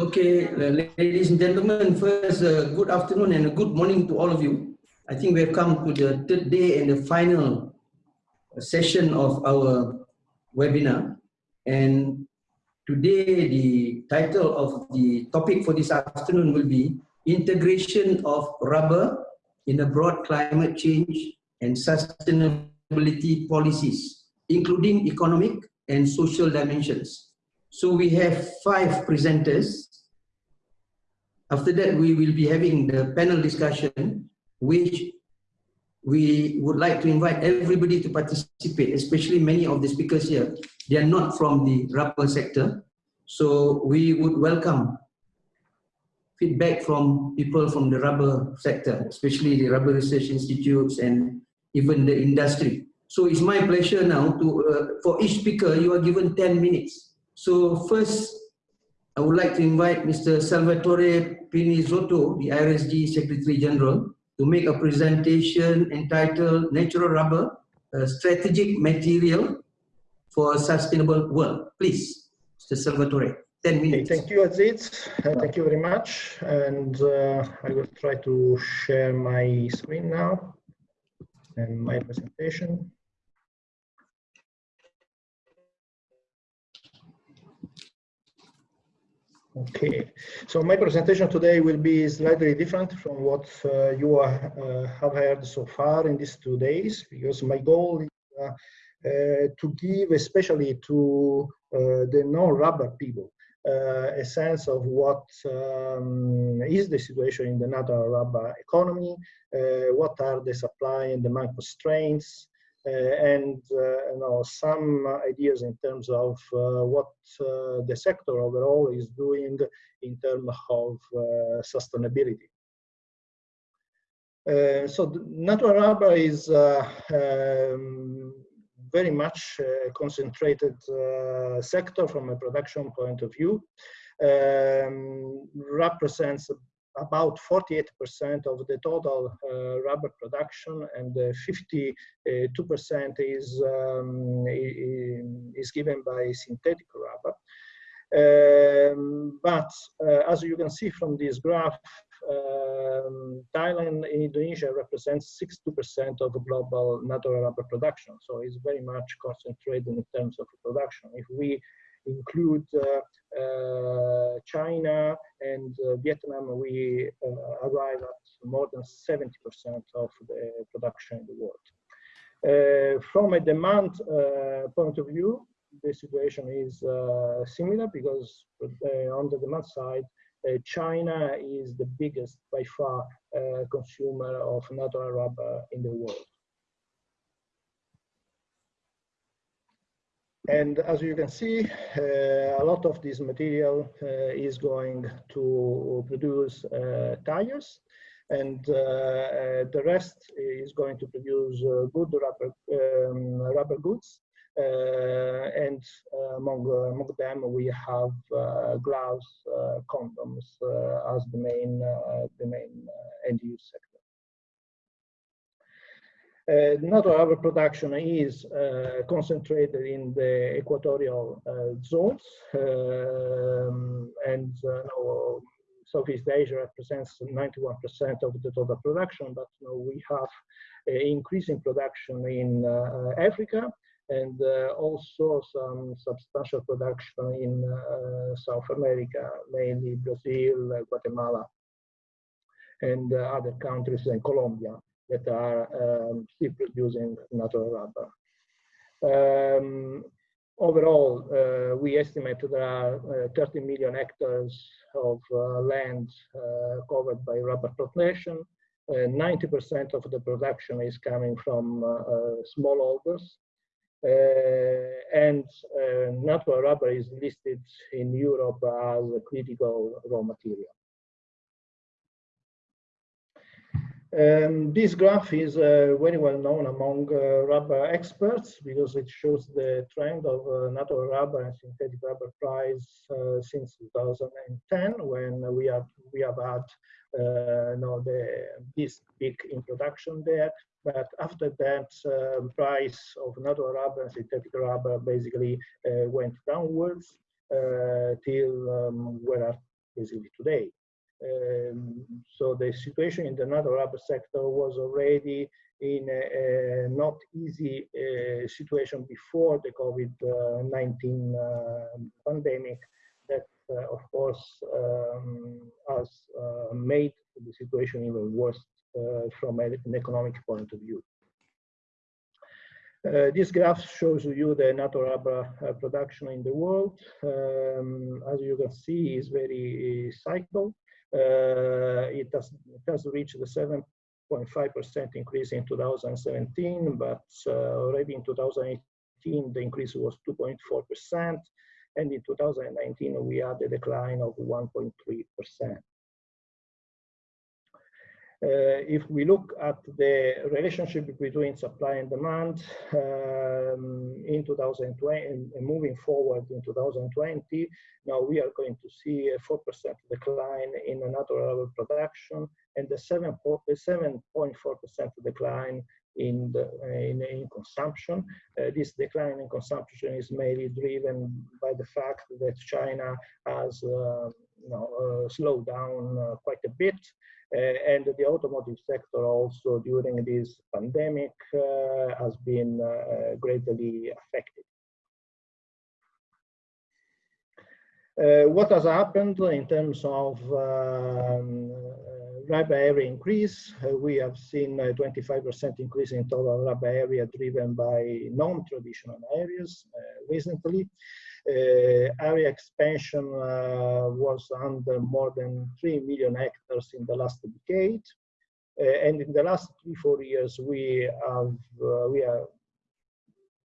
Okay, uh, ladies and gentlemen, first, uh, good afternoon and good morning to all of you. I think we have come to the third day and the final session of our webinar. And today, the title of the topic for this afternoon will be Integration of Rubber in a Broad Climate Change and Sustainability Policies, including economic and social dimensions. So we have five presenters. After that, we will be having the panel discussion, which we would like to invite everybody to participate, especially many of the speakers here. They are not from the rubber sector. So we would welcome feedback from people from the rubber sector, especially the rubber research institutes and even the industry. So it's my pleasure now to, uh, for each speaker, you are given 10 minutes so first, I would like to invite Mr. Salvatore Pinizzotto, the IRSG Secretary General, to make a presentation entitled Natural Rubber, a Strategic Material for a Sustainable World. Please, Mr. Salvatore, 10 minutes. Okay, thank you, Aziz. Uh, thank you very much. And uh, I will try to share my screen now and my presentation. Okay, so my presentation today will be slightly different from what uh, you are, uh, have heard so far in these two days, because my goal is uh, uh to give, especially to uh, the non-rubber people, uh, a sense of what um, is the situation in the natural rubber economy, what are the supply and demand constraints, and uh, you know some ideas in terms of uh, what the sector overall is doing in terms of sustainability. Uh, so natural rubber is uh, um, very much uh, concentrated sector from a production point of view. Um, represents about 48% of the total uh, rubber production and 52% is, um, is given by synthetic rubber. Um, but uh, as you can see from this graph, um, Thailand and Indonesia represents 60% of global natural rubber production. So it's very much concentrated in terms of production. If we include uh, uh, China and uh, Vietnam, we arrive at more than 70% of the production in the world. from a demand point of view, the situation is similar because on the demand side, uh, China is the biggest by far uh, consumer of natural rubber in the world. And as you can see, uh, a lot of this material uh, is going to produce uh, tires and uh, uh, the rest is going to produce uh, good rubber, um, rubber goods. and among, among them, we have gloves, condoms as the main, the main end use sector. Uh, not all our production is uh, concentrated in the equatorial uh, zones um, and no, Southeast Asia represents 91% of the total production, but we have uh, increasing production in uh, Africa and uh, also some substantial production in South America, mainly Brazil, Guatemala, and other countries and Colombia that are um, still producing natural rubber. Um, overall, uh, we estimate there are uh, 30 million hectares of uh, land uh, covered by rubber plantation. 90% uh, of the production is coming from uh, smallholders. and natural rubber is listed in Europe as a critical raw material. Um, this graph is uh, very well known among uh, rubber experts because it shows the trend of uh, natural rubber and synthetic rubber price uh, since 2010 when we have we have had uh, you know, the, this big introduction there. But after that, um, price of natural rubber and synthetic rubber basically uh, went downwards till um, where are basically today. Um, so the situation in the natural rubber sector was already in a, a not easy uh, situation before the COVID-19 uh, pandemic that, uh, of course, um, has uh, made the situation even worse uh, from an economic point of view. Uh, this graph shows you the natural rubber uh, production in the world. Um, as you can see, is very cycled. Uh, it has it has reached the 7.5% increase in 2017, but uh, already in 2018 the increase was 2.4%, and in 2019 we had a decline of 1.3%. Uh, if we look at the relationship between supply and demand um, in 2020 and moving forward in 2020, now we are going to see a 4% decline in natural production and a 7.4% decline in, the, in, in consumption. Uh, this decline in consumption is mainly driven by the fact that China has uh, you know, uh, slowed down uh, quite a bit uh, and the automotive sector also during this pandemic uh, has been greatly affected. What has happened in terms of um, rubber area increase? Uh, we have seen a 25% increase in total rubber area driven by non-traditional areas uh, recently. Uh, area expansion uh, was under more than 3 million hectares in the last decade. And in the last three, four years, we have, we have,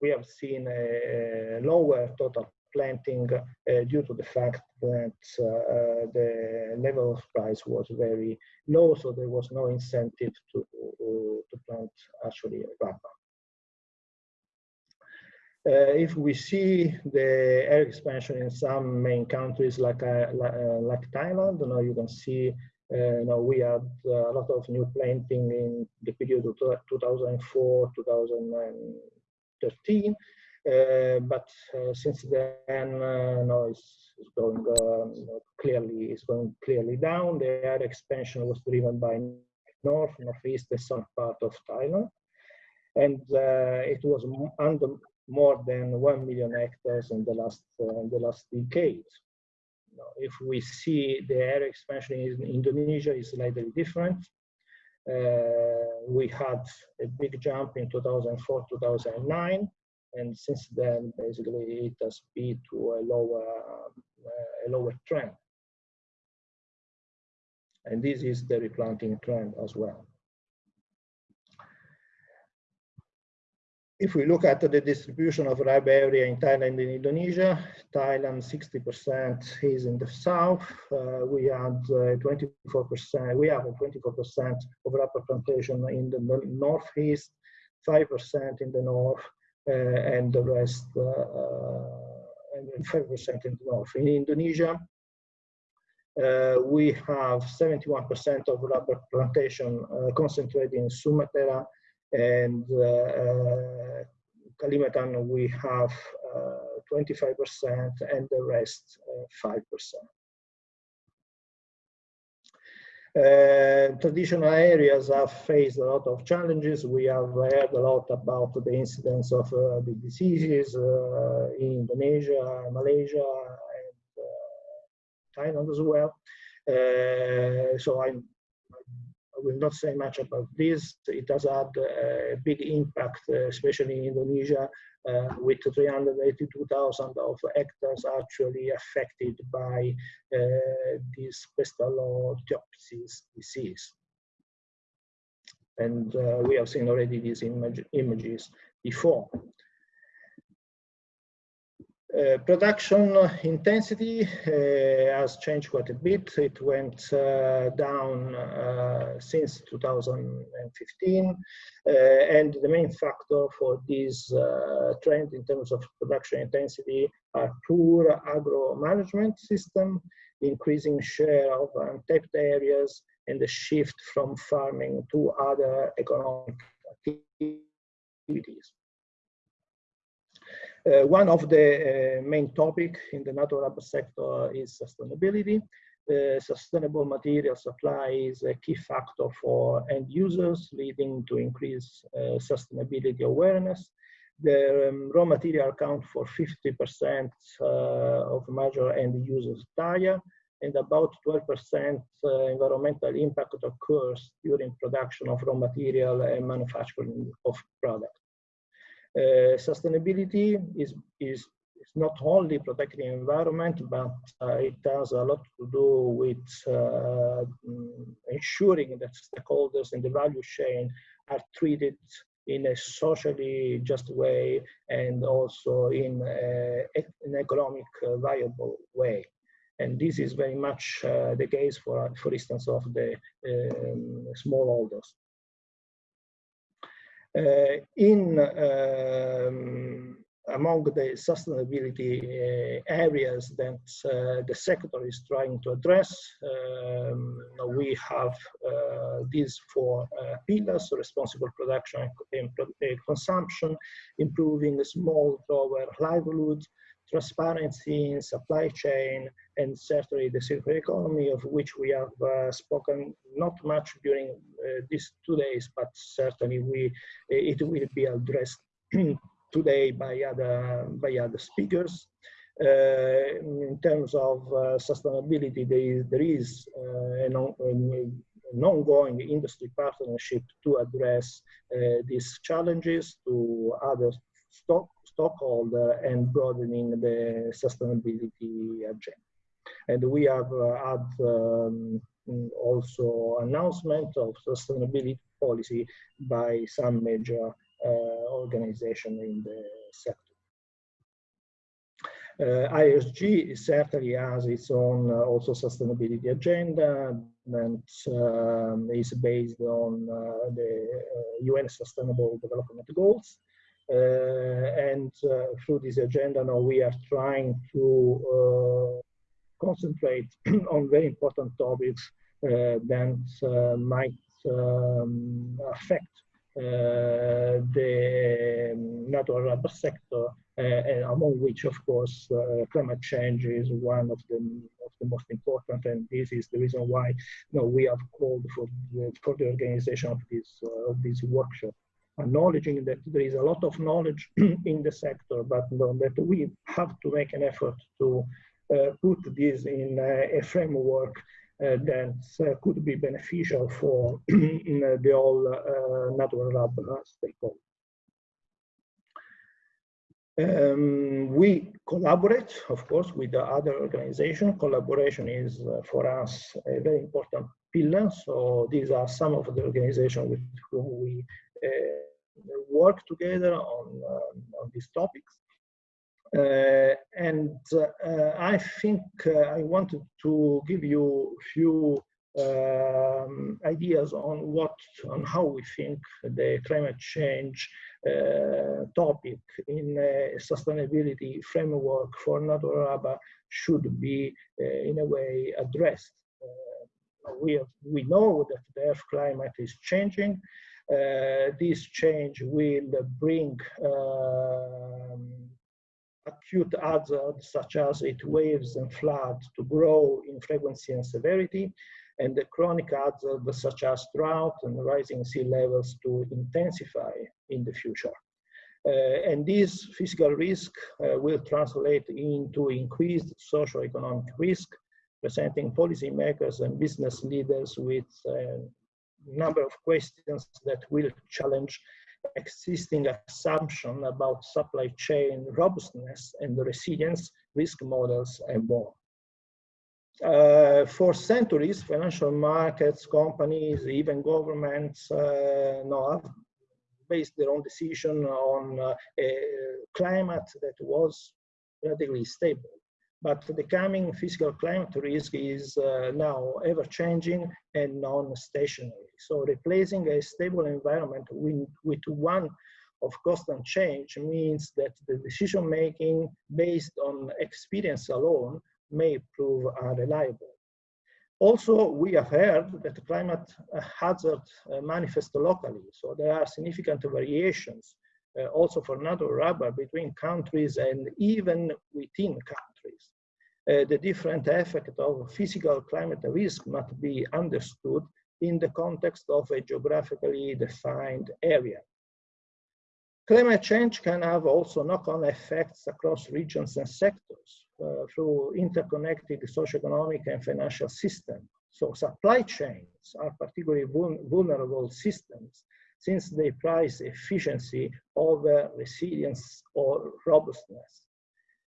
we have seen a lower total planting uh, due to the fact that uh, the level of price was very low, so there was no incentive to, to plant actually rubber. Uh, if we see the air expansion in some main countries like uh, uh, like Thailand, now you can see uh, now we had a lot of new planting in the period of 2004 2013 uh, but uh, since then uh, no it's, it's going clearly it's going clearly down the air expansion was driven by north northeast and south part of thailand and it was under more than 1 million hectares in the last, uh, in the last decade. Now, if we see the area expansion in Indonesia is slightly different. Uh, we had a big jump in 2004, 2009, and since then, basically, it has been to a lower, uh, a lower trend. And this is the replanting trend as well. if we look at the distribution of rubber area in Thailand and Indonesia, Thailand 60% is in the south. Uh, we had 24%, uh, we have 24% of rubber plantation in the northeast, 5% in the north, uh, and the rest, uh, uh, and 5% in the north. In Indonesia, uh, we have 71% of rubber plantation concentrated in Sumatra and uh, uh, Kalimantan we have 25% uh, and the rest 5%. Uh, traditional areas have faced a lot of challenges. We have heard a lot about the incidence of uh, the diseases uh, in Indonesia, Malaysia, and Thailand as well. so I'm I will not say much about this. It has had a big impact, uh, especially in Indonesia, uh, with 382,000 of hectares actually affected by uh, this Pestalotiopsis disease. And uh, we have seen already these image, images before. Uh, production intensity uh, has changed quite a bit. It went uh, down uh, since 2015. Uh, and the main factor for this trend in terms of production intensity are poor agro management system, increasing share of untapped areas, and the shift from farming to other economic activities. Uh, one of the uh, main topic in the natural rubber sector is sustainability. uh, sustainable material supply is a key factor for end users, leading to increased uh, sustainability awareness. The um, raw material account for 50% uh, of major end users tire, and about 12% uh, environmental impact occurs during production of raw material and manufacturing of product. Uh, sustainability is, is not only protecting the environment, but uh, it has a lot to do with uh, ensuring that stakeholders in the value chain are treated in a socially just way and also in an economic uh, viable way. And this is very much uh, the case for, for instance, of the um, smallholders. Uh, in um, among the sustainability uh, areas that uh, the sector is trying to address, um, we have uh, these four pillars, responsible production and consumption, improving small grower livelihoods, transparency in supply chain, and certainly the circular economy of which we have uh, spoken not much during these two days, but certainly we, it will be addressed today by other, by other speakers. Uh, in terms of uh, sustainability, there is, there is uh, an, an, ongoing industry partnership to address these challenges to other stock, stockholder and broadening the sustainability agenda. And we have uh, had um, also announcement of sustainability policy by some major uh, organization in the sector. Uh, IRSG certainly has its own uh, also sustainability agenda and um, is based on uh, the UN Sustainable Development Goals. Uh, and uh, through this agenda now we are trying to concentrate on very important topics that might um, affect uh, the natural rubber sector, uh, among which, of course, uh, climate change is one of the, the most important, and this is the reason why you know, we have called for the, for the organization of this, of this workshop acknowledging that there is a lot of knowledge in the sector, but that we have to make an effort to uh, put this in uh, a framework uh, that uh, could be beneficial for the whole uh, natural rubber stakeholder. Um, we collaborate, of course, with the other organization. Collaboration is, uh, for us, a very important pillar. So these are some of the organizations with whom we uh, work together on, uh, on these topics. Uh, and uh, I think uh, I wanted to give you a few um, ideas on what, on how we think the climate change uh, topic in a sustainability framework for natural rubber should be uh, in a way addressed. Uh, we, have, we know that the Earth climate is changing. This change will bring um, acute hazards such as heat waves and floods to grow in frequency and severity, and the chronic hazards such as drought and rising sea levels to intensify in the future. Uh, and this physical risk uh, will translate into increased socio-economic risk, presenting policymakers and business leaders with a number of questions that will challenge existing assumption about supply chain robustness and resilience, risk models, and more. Uh, for centuries, financial markets, companies, even governments uh, based their own decision on uh, a climate that was relatively stable. But the coming physical climate risk is uh, now ever changing and non-stationary. So replacing a stable environment with, with one of constant change means that the decision making based on experience alone may prove unreliable. Also, we have heard that climate hazard uh, manifest locally, so there are significant variations uh, also for natural rubber between countries and even within countries. uh, the different effect of physical climate risk must be understood in the context of a geographically defined area. Climate change can have also knock-on effects across regions and sectors uh, through interconnected socioeconomic and financial systems. So supply chains are particularly vulnerable systems since they price efficiency over resilience or robustness.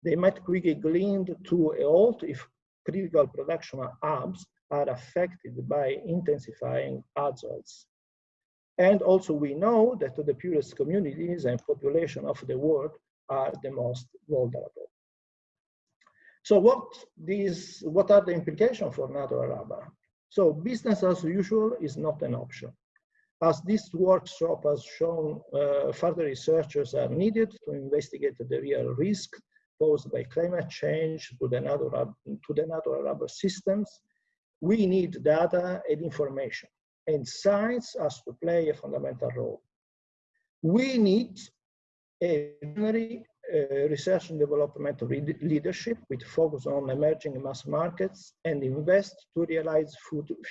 They might quickly gleaned to a halt if critical production hubs are affected by intensifying hazards. And also we know that the poorest communities and population of the world are the most vulnerable. So what, these, what are the implications for natural rubber? So business as usual is not an option. As this workshop has shown, uh, further researchers are needed to investigate the real risk posed by climate change to the natural, to the natural rubber systems. We need data and information, and science has to play a fundamental role. We need a uh, research and development leadership with focus on emerging mass markets and invest to realize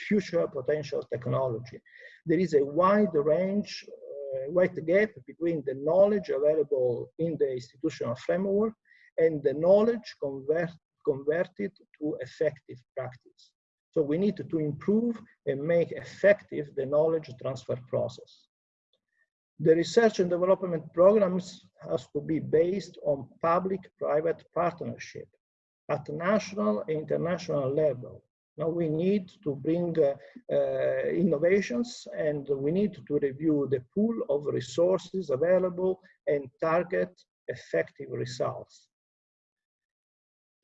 future potential technology. There is a wide range, uh, wide gap between the knowledge available in the institutional framework and the knowledge convert, converted to effective practice. So we need to improve and make effective the knowledge transfer process. The research and development programs has to be based on public-private partnership at national and international level. Now we need to bring uh, uh, innovations and we need to review the pool of resources available and target effective results.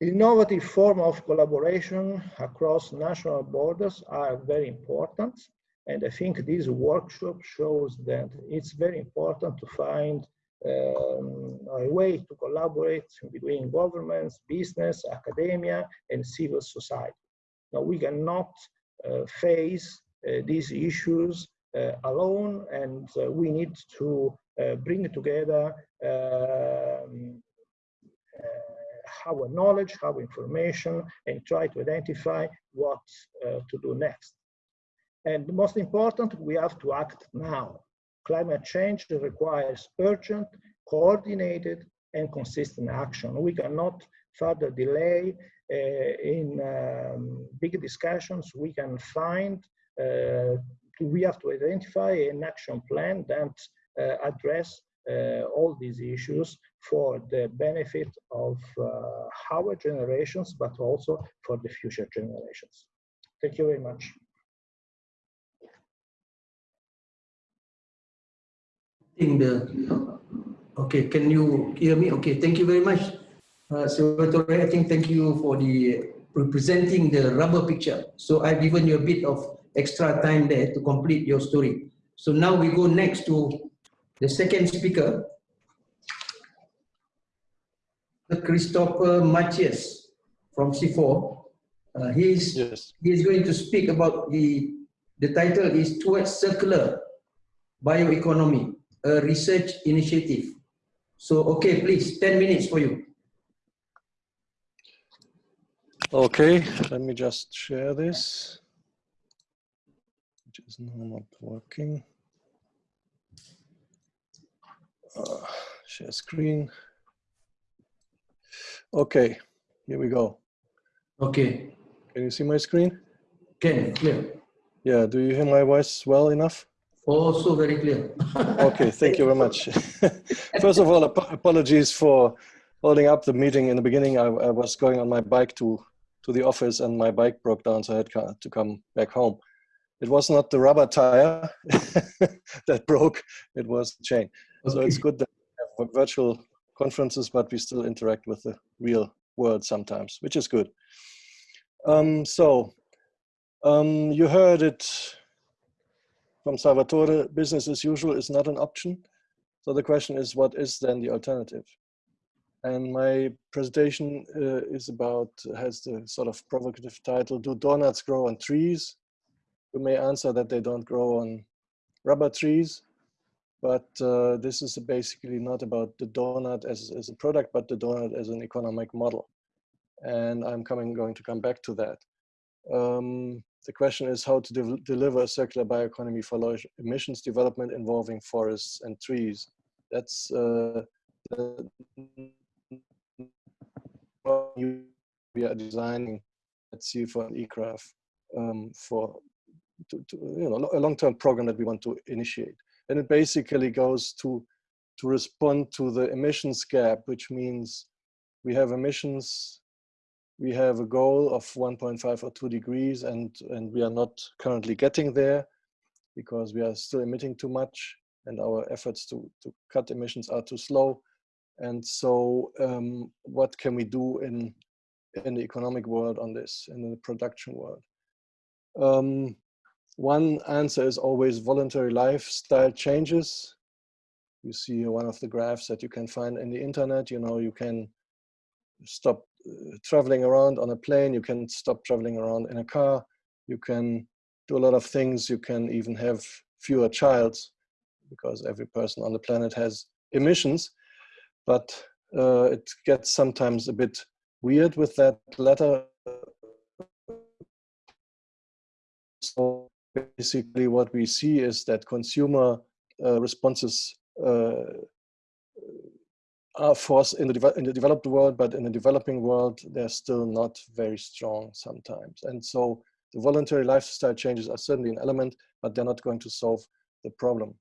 Innovative form of collaboration across national borders are very important and I think this workshop shows that it's very important to find um, a way to collaborate between governments, business, academia, and civil society. We cannot uh, face uh, these issues uh, alone, and we need to bring together um, our knowledge, our information, and try to identify what to do next. And most important, we have to act now. Climate change requires urgent, coordinated, and consistent action. We cannot further delay in um, big discussions. We can find, uh, we have to identify an action plan that uh, address uh, all these issues for the benefit of uh, our generations, but also for the future generations. Thank you very much. in the okay can you hear me okay thank you very much uh, Salvatore, I think thank you for the representing the rubber picture. So I've given you a bit of extra time there to complete your story. So now we go next to the second speaker, Christopher Martius from CIFOR. Uh, he's, yes. he's going to speak about the, the title is Towards Circular Bioeconomy a research initiative. So, okay, please, 10 minutes for you. Okay, let me just share this, which is not working. Uh, share screen. Okay, here we go. Okay. Can you see my screen? Can, clear. Yeah, do you hear my voice well enough? Also very clear. okay, thank you very much. First of all, ap apologies for holding up the meeting in the beginning. I, I, was going on my bike to, to the office and my bike broke down, so I had to come back home. It was not the rubber tire that broke, it was the chain. Okay. So it's good that we have virtual conferences, but we still interact with the real world sometimes, which is good. Um, so um, you heard it from Salvatore, business as usual is not an option. So the question is, what is then the alternative? And my presentation uh, is about, has the sort of provocative title, Do Donuts Grow on Trees? You may answer that they don't grow on rubber trees, but uh, this is basically not about the donut as, as a product, but the donut as an economic model. and I'm coming going to come back to that. Um, the question is how to de deliver a circular bioeconomy for low emissions development involving forests and trees. That's uh, we are designing at CIFOR and ICRAF um, for to, to, you know a long-term program that we want to initiate. And it basically goes to to respond to the emissions gap, which means we have emissions, we have a goal of 1.5 or 2 degrees, and, and we are not currently getting there because we are still emitting too much and our efforts to, to cut emissions are too slow. And so um, what can we do in, in the economic world on this, in the production world? Um, one answer is always voluntary lifestyle changes. You see one of the graphs that you can find in the internet. You know, you can stop uh, traveling around on a plane. You can stop traveling around in a car. You can do a lot of things. You can even have fewer childs because every person on the planet has emissions. But uh, it gets sometimes a bit weird with that letter. So basically what we see is that consumer uh, responses uh, are forced in the, in the developed world, but in the developing world, they're still not very strong sometimes. And so the voluntary lifestyle changes are certainly an element, but they're not going to solve the problem.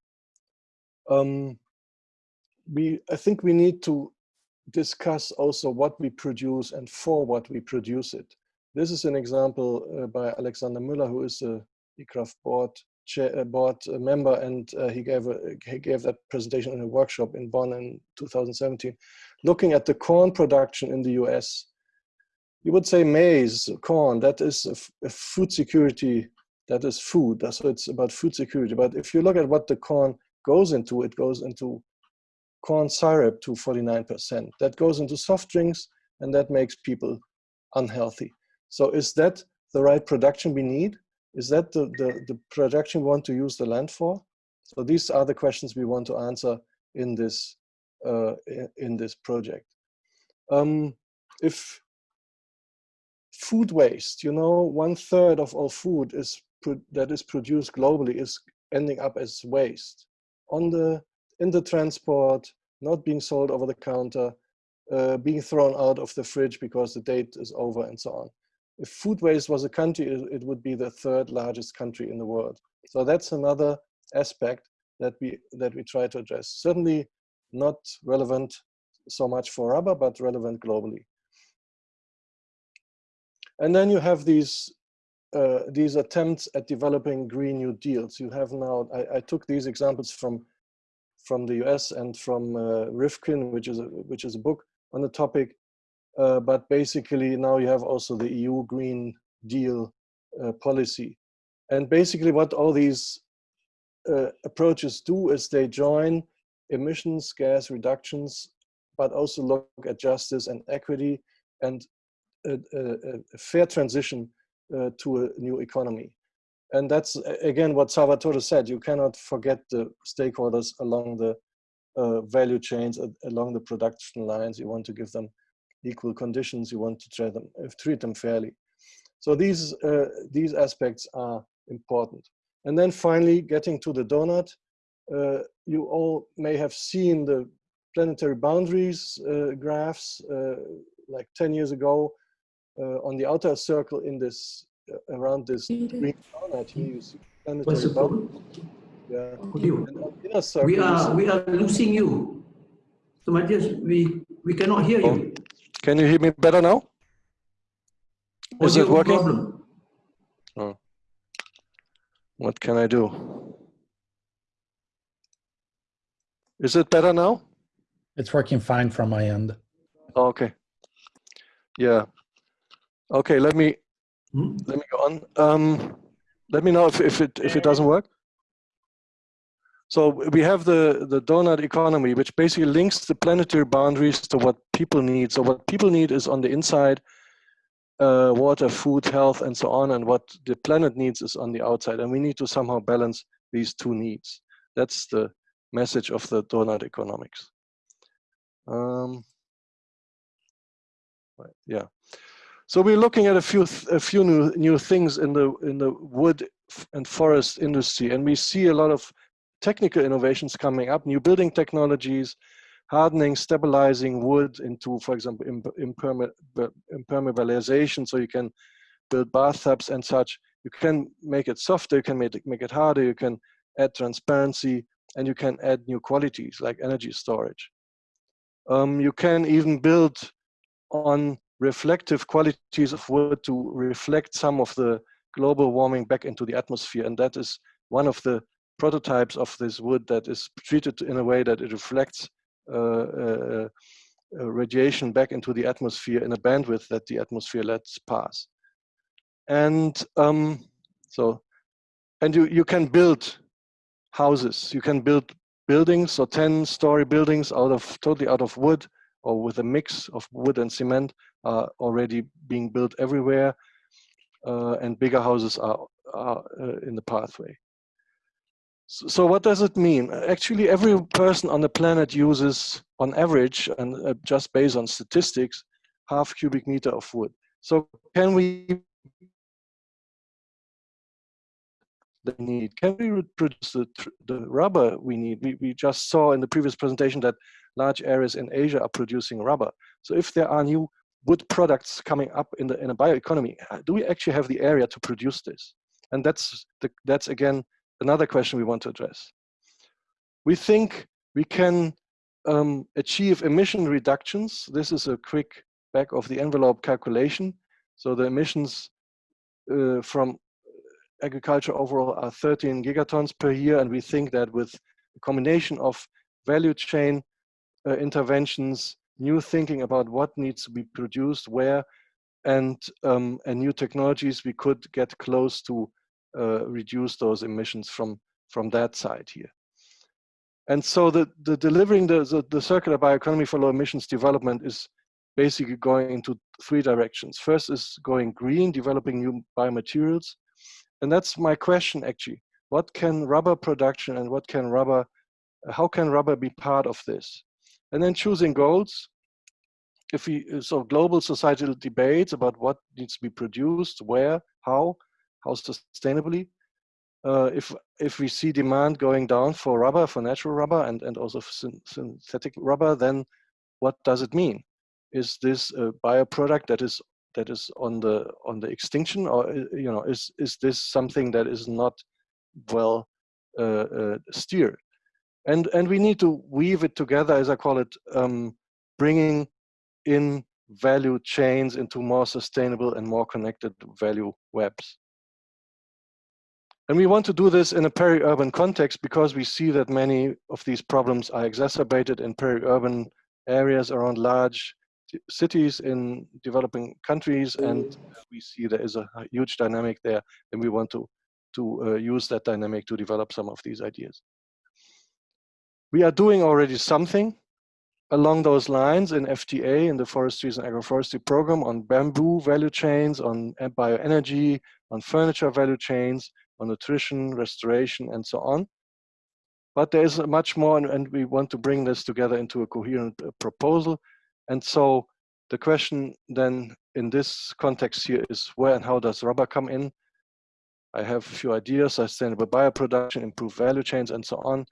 Um, we, I think we need to discuss also what we produce and for what we produce it. This is an example uh, by Alexander Müller, who is a ICRAF board chair, uh, board member, and uh, he gave a, he gave that presentation in a workshop in Bonn in 2017, looking at the corn production in the U.S. You would say maize, corn, that is a, a food security, that is food. So it's about food security. But if you look at what the corn goes into, it goes into corn syrup to 49%. That goes into soft drinks, and that makes people unhealthy. So is that the right production we need? Is that the, the, the projection we want to use the land for? So these are the questions we want to answer in this, uh, in this project. Um, if food waste, you know, one third of all food is that is produced globally is ending up as waste on the in the transport, not being sold over the counter, uh, being thrown out of the fridge because the date is over and so on if food waste was a country, it, would be the third largest country in the world. So that's another aspect that we that we try to address. Certainly not relevant so much for rubber, but relevant globally. And then you have these uh, these attempts at developing Green New Deals. You have now, I, I took these examples from from the US and from uh, Rifkin, which is a, which is a book on the topic. Uh, but basically now you have also the EU Green Deal uh, policy. And basically what all these uh, approaches do is they join emissions, gas reductions, but also look at justice and equity and a, a, a fair transition uh, to a new economy. And that's, again, what Salvatore said, you cannot forget the stakeholders along the uh, value chains, along the production lines. You want to give them equal conditions, you want to treat them, uh, treat them fairly. So these, uh, these aspects are important. And then finally, getting to the donut, uh, you all may have seen the planetary boundaries uh, graphs uh, like 10 years ago uh, on the outer circle in this, around this green donut here, you see planetary boundaries. Yeah. We are, we are losing you. So Martius, we, we cannot hear you. Oh. Can you hear me better now? Is it working? Problem. Oh. What can I do? Is it better now? It's working fine from my end. Okay. Yeah. Okay, let me hmm? let me go on. Um, let me know if, if it if it doesn't work. So we have the, the donut economy, which basically links the planetary boundaries to what people need. So what people need is on the inside, uh, water, food, health, and so on. And what the planet needs is on the outside. And we need to somehow balance these two needs. That's the message of the donut economics. Um, yeah. So we're looking at a few a few new new things in the in the wood and forest industry, and we see a lot of technical innovations coming up, new building technologies, hardening, stabilizing wood into, for example, impermeabilization, so you can build bathtubs and such. You can make it softer, you can make it, make it harder, you can add transparency, and you can add new qualities like energy storage. Um, you can even build on reflective qualities of wood to reflect some of the global warming back into the atmosphere. And that is one of the prototypes of this wood that is treated in a way that it reflects uh, uh, uh, radiation back into the atmosphere in a bandwidth that the atmosphere lets pass. And um, so, and you, you can build houses, you can build buildings, so 10 story buildings out of totally out of wood or with a mix of wood and cement are already being built everywhere. Uh, and bigger houses are, are uh, in the pathway. So, what does it mean? Actually, every person on the planet uses, on average, and uh, just based on statistics, half cubic meter of wood. So can we they need? Can we produce the, the rubber we need? We, we just saw in the previous presentation that large areas in Asia are producing rubber. So if there are new wood products coming up in the in a bioeconomy, uh, do we actually have the area to produce this? And that's the, that's again another question we want to address. We think we can um, achieve emission reductions. This is a quick back of the envelope calculation. So the emissions uh, from agriculture overall are 13 gigatons per year, and we think that with a combination of value chain uh, interventions, new thinking about what needs to be produced, where, and, um, and new technologies, we could get close to uh, reduce those emissions from, from that side here. And so the, the delivering the, the, the circular bioeconomy for low emissions development is basically going into three directions. First is going green, developing new biomaterials. And that's my question actually. What can rubber production and what can rubber, how can rubber be part of this? And then choosing goals. If we, so global societal debates about what needs to be produced, where, how, how sustainably. Uh, if if we see demand going down for rubber, for natural rubber, and and also synthetic rubber, then what does it mean? Is this a bioproduct that is that is on the on the extinction, or uh, you know, is is this something that is not well uh, uh, steered? And and we need to weave it together, as I call it, um, bringing in value chains into more sustainable and more connected value webs. And we want to do this in a peri-urban context because we see that many of these problems are exacerbated in peri-urban areas around large cities in developing countries and we see there is a huge dynamic there and we want to to uh, use that dynamic to develop some of these ideas we are doing already something along those lines in FTA, in the Forestries and Agroforestry program on bamboo value chains, on bioenergy, on furniture value chains, on nutrition, restoration, and so on. But there is much more, and we want to bring this together into a coherent uh, proposal. And so the question then in this context here is where and how does rubber come in? I have a few ideas, sustainable bioproduction, improved value chains, and so on.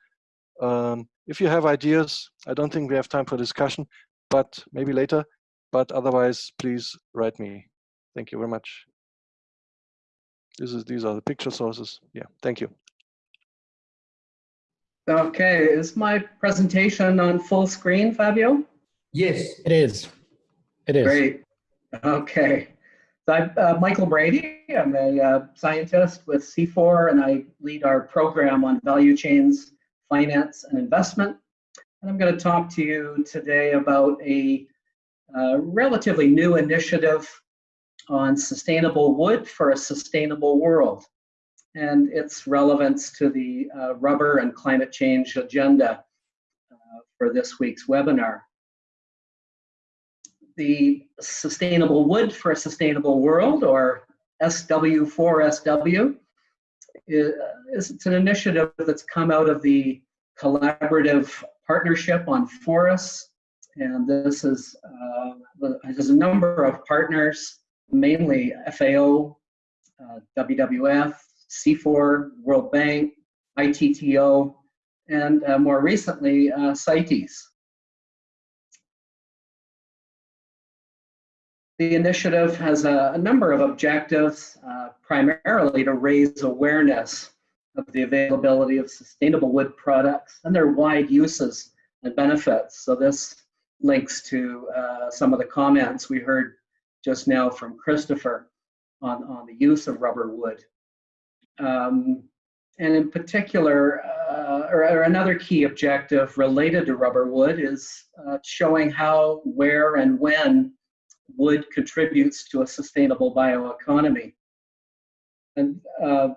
Um, if you have ideas, I don't think we have time for discussion, but maybe later. But otherwise, please write me. Thank you very much. This is these are the picture sources. Yeah, thank you. Okay, is my presentation on full screen, Fabio? Yes. It is. It is. Great. Okay. So I'm uh, Michael Brady. I'm a uh, scientist with CIFOR, and I lead our program on value chains, finance, and investment. And I'm going to talk to you today about a relatively new initiative on sustainable wood for a sustainable world and its relevance to the uh, rubber and climate change agenda uh, for this week's webinar. The Sustainable Wood for a Sustainable World, or SW4SW, is, it's an initiative that's come out of the collaborative partnership on forests. And this is, uh, there's a number of partners mainly FAO, uh, WWF, CIFOR, World Bank, ITTO, and uh, more recently, uh, CITES. The initiative has a, a number of objectives, uh, primarily to raise awareness of the availability of sustainable wood products and their wide uses and benefits. So this links to uh, some of the comments we heard just now from Christopher on, on the use of rubber wood. Um, and in particular, uh, or, or, another key objective related to rubber wood is uh, showing how, where, and when wood contributes to a sustainable bioeconomy. And uh,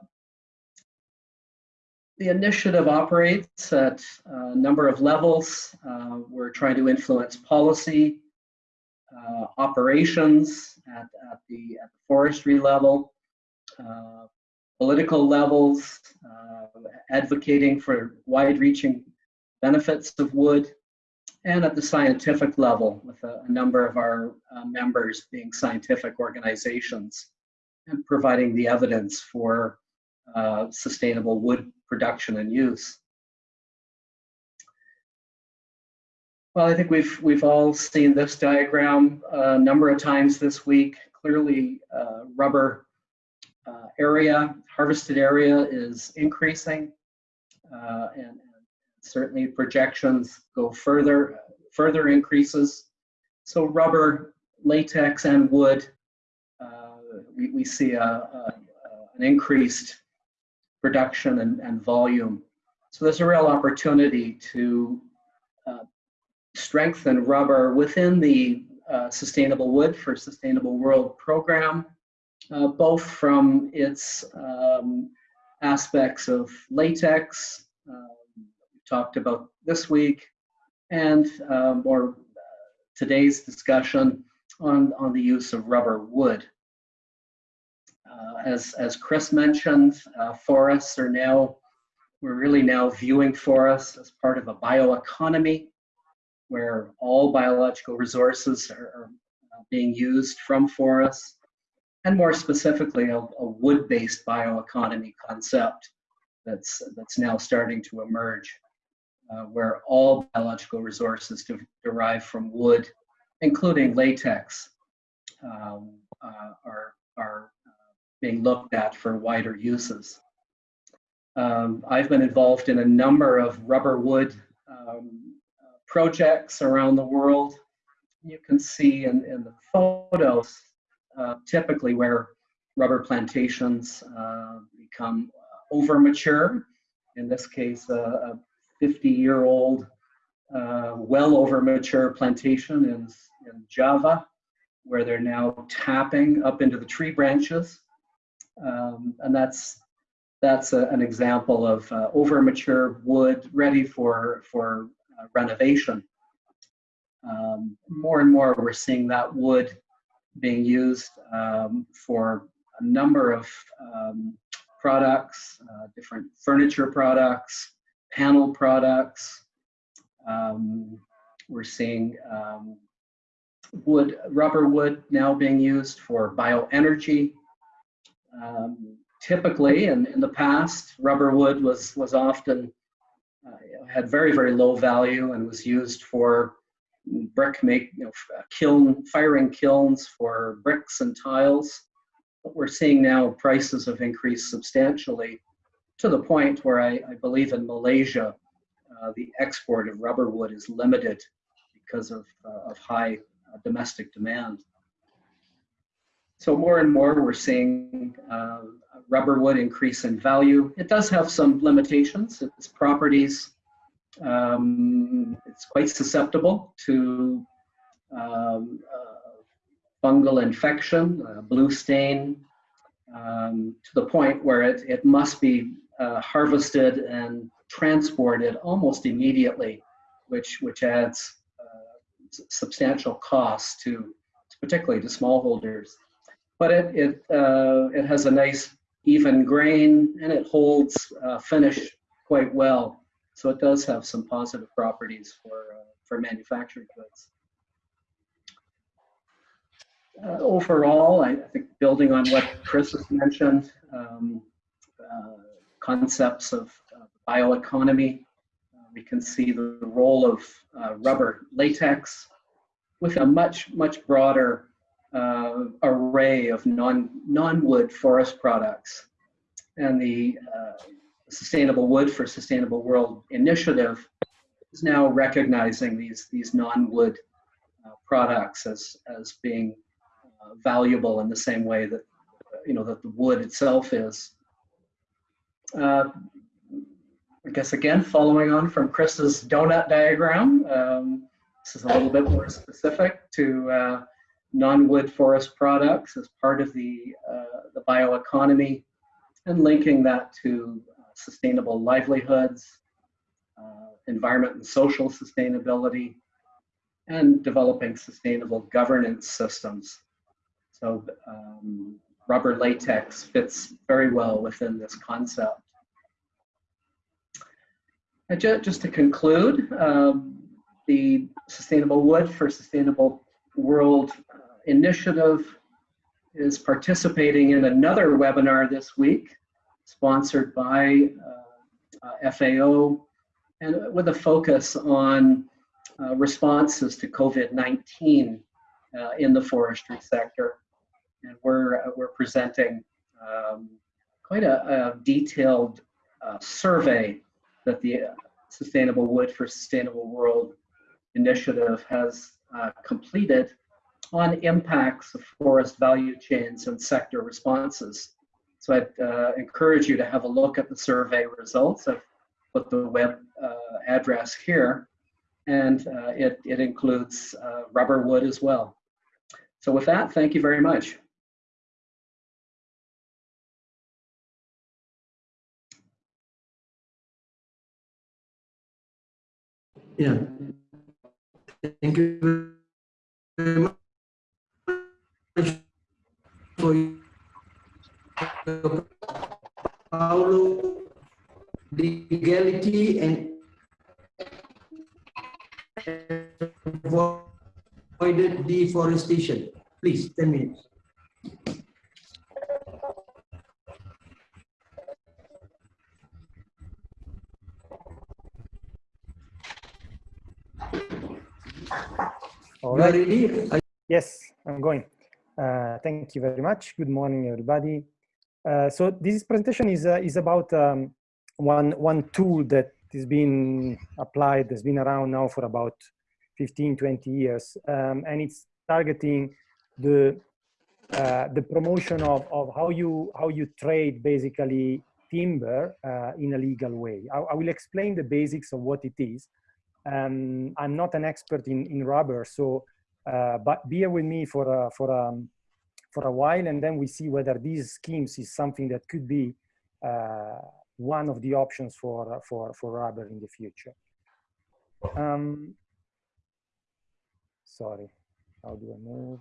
the initiative operates at a number of levels. Uh, we're trying to influence policy, uh, operations at, at, the, at the forestry level, uh, political levels, uh, advocating for wide-reaching benefits of wood, and at the scientific level with a, a number of our uh, members being scientific organizations and providing the evidence for uh, sustainable wood production and use. Well, I think we've we've all seen this diagram a number of times this week. Clearly, uh, rubber uh, area, harvested area is increasing, uh, and, certainly projections go further, further increases. So rubber, latex, and wood, uh, we, we see a, a, an increased production and, and volume. So there's a real opportunity to uh, strengthen rubber within the uh, Sustainable Wood for Sustainable World program, uh, both from its um, aspects of latex, we talked about this week, and um, or uh, today's discussion on, on the use of rubber wood. Uh, as, as Chris mentioned, uh, forests are now, we're really now viewing forests as part of a bioeconomy where all biological resources are, are uh, being used from forests, and more specifically, a, a wood-based bioeconomy concept that's, that's now starting to emerge, uh, where all biological resources de derive from wood, including latex, um, uh, are, are being looked at for wider uses. Um, I've been involved in a number of rubber wood um, projects around the world. You can see in, in the photos uh, typically where rubber plantations uh, become over mature. In this case, a 50 year old, uh, well over mature plantation in, in Java, where they're now tapping up into the tree branches um, and that's that's a, an example of uh, over mature wood ready for for uh, renovation. Um, more and more, we're seeing that wood being used um, for a number of um, products, uh, different furniture products, panel products. Um, we're seeing um, wood, rubber wood now being used for bioenergy um, typically, in, in the past, rubber wood was, was often uh, had very, very low value and was used for brick make, you know, kiln, firing kilns for bricks and tiles. But we're seeing now prices have increased substantially to the point where I, I believe in Malaysia, uh, the export of rubber wood is limited because of, uh, of high uh, domestic demand. So more and more we're seeing uh, rubber wood increase in value. It does have some limitations. Its properties, um, it's quite susceptible to um, uh, fungal infection, uh, blue stain, um, to the point where it, it must be uh, harvested and transported almost immediately, which, which adds uh, substantial costs to, particularly to smallholders but it it uh, it has a nice even grain and it holds uh, finish quite well. So it does have some positive properties for uh, for manufactured goods. uh, overall, I, think building on what Chris has mentioned, um, uh, concepts of bioeconomy, uh, we can see the, role of uh, rubber latex with a much, much broader uh, array of non, non-wood forest products. And the Sustainable Wood for Sustainable World initiative is now recognizing these, these non-wood uh, products as, as being uh, valuable in the same way that, you know, that the wood itself is. Uh, I guess again, following on from Chris's donut diagram, um, this is a little bit more specific to uh, non-wood forest products as part of the, uh, the bioeconomy and linking that to sustainable livelihoods, uh, environment and social sustainability, and developing sustainable governance systems. So um, rubber latex fits very well within this concept. And ju just to conclude, um, the Sustainable Wood for Sustainable World uh, initiative is participating in another webinar this week sponsored by uh, uh FAO, and with a focus on uh, responses to COVID-19 uh, in the forestry sector. And we're, we're presenting um, quite a, a detailed survey that the Sustainable Wood for Sustainable World initiative has uh, completed on impacts of forest value chains and sector responses. So I'd uh, encourage you to have a look at the survey results. I've put the web uh, address here, and uh, it, it includes uh, rubber wood as well. So with that, thank you very much. Yeah. Thank you very much for Paulo, legality and avoided deforestation. Please, 10 minutes. Right. Yes, I'm going. Uh, thank you very much. Good morning, everybody. Uh, so this presentation is uh, is about um, one one tool that is being applied, has been around now for about 15, 20 years, um, and it's targeting the uh, the promotion of, of how you how you trade basically timber uh, in a legal way. I, I, will explain the basics of what it is. Um, I'm not an expert in, in rubber, so uh, but bear with me for for for a while, and then we see whether these schemes is something that could be uh, one of the options for for for rubber in the future. Um, sorry, how do I move?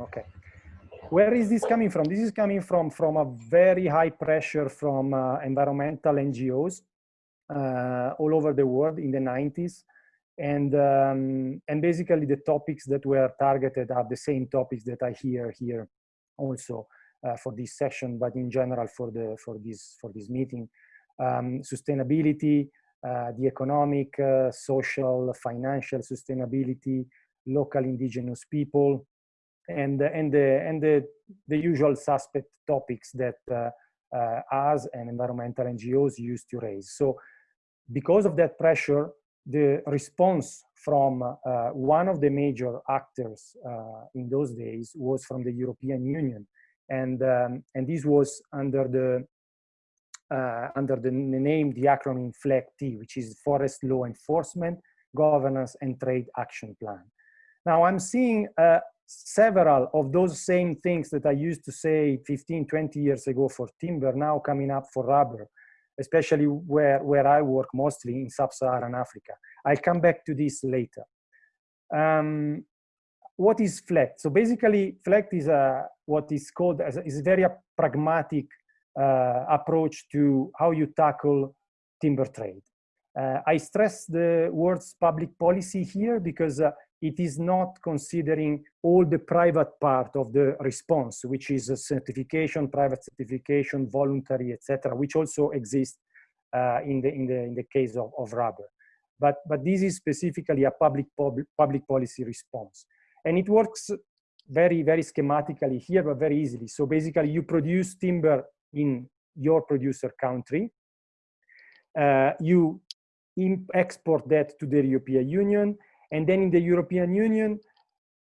Okay. Where is this coming from? This is coming from from a very high pressure from uh, environmental NGOs all over the world in the 90s and um, and basically the topics that were targeted are the same topics that I hear here also uh, for this session, but in general for the for this for this meeting, um, sustainability, uh, the economic, uh, social, financial sustainability, local indigenous people, and and the and the the usual suspect topics that uh, uh, us and environmental NGOs used to raise. So because of that pressure, the response from uh, one of the major actors uh, in those days was from the European Union. And, um, and this was under the, uh, under the name, the acronym FLEGT, which is Forest Law Enforcement, Governance and Trade Action Plan. Now I'm seeing uh, several of those same things that I used to say 15, 20 years ago for timber now coming up for rubber especially where, where I work mostly in sub-Saharan Africa. I'll come back to this later. Um, what is FLEGT? So basically, FLEGT is a, what is called, as a, is a very pragmatic uh, approach to how you tackle timber trade. Uh, I stress the words public policy here because uh, it is not considering all the private part of the response, which is a certification, private certification, voluntary, etc., which also exists uh, in the in the in the case of, of rubber. But but this is specifically a public public public policy response, and it works very very schematically here, but very easily. So basically, you produce timber in your producer country. Uh, you export that to the European Union and then in the European Union,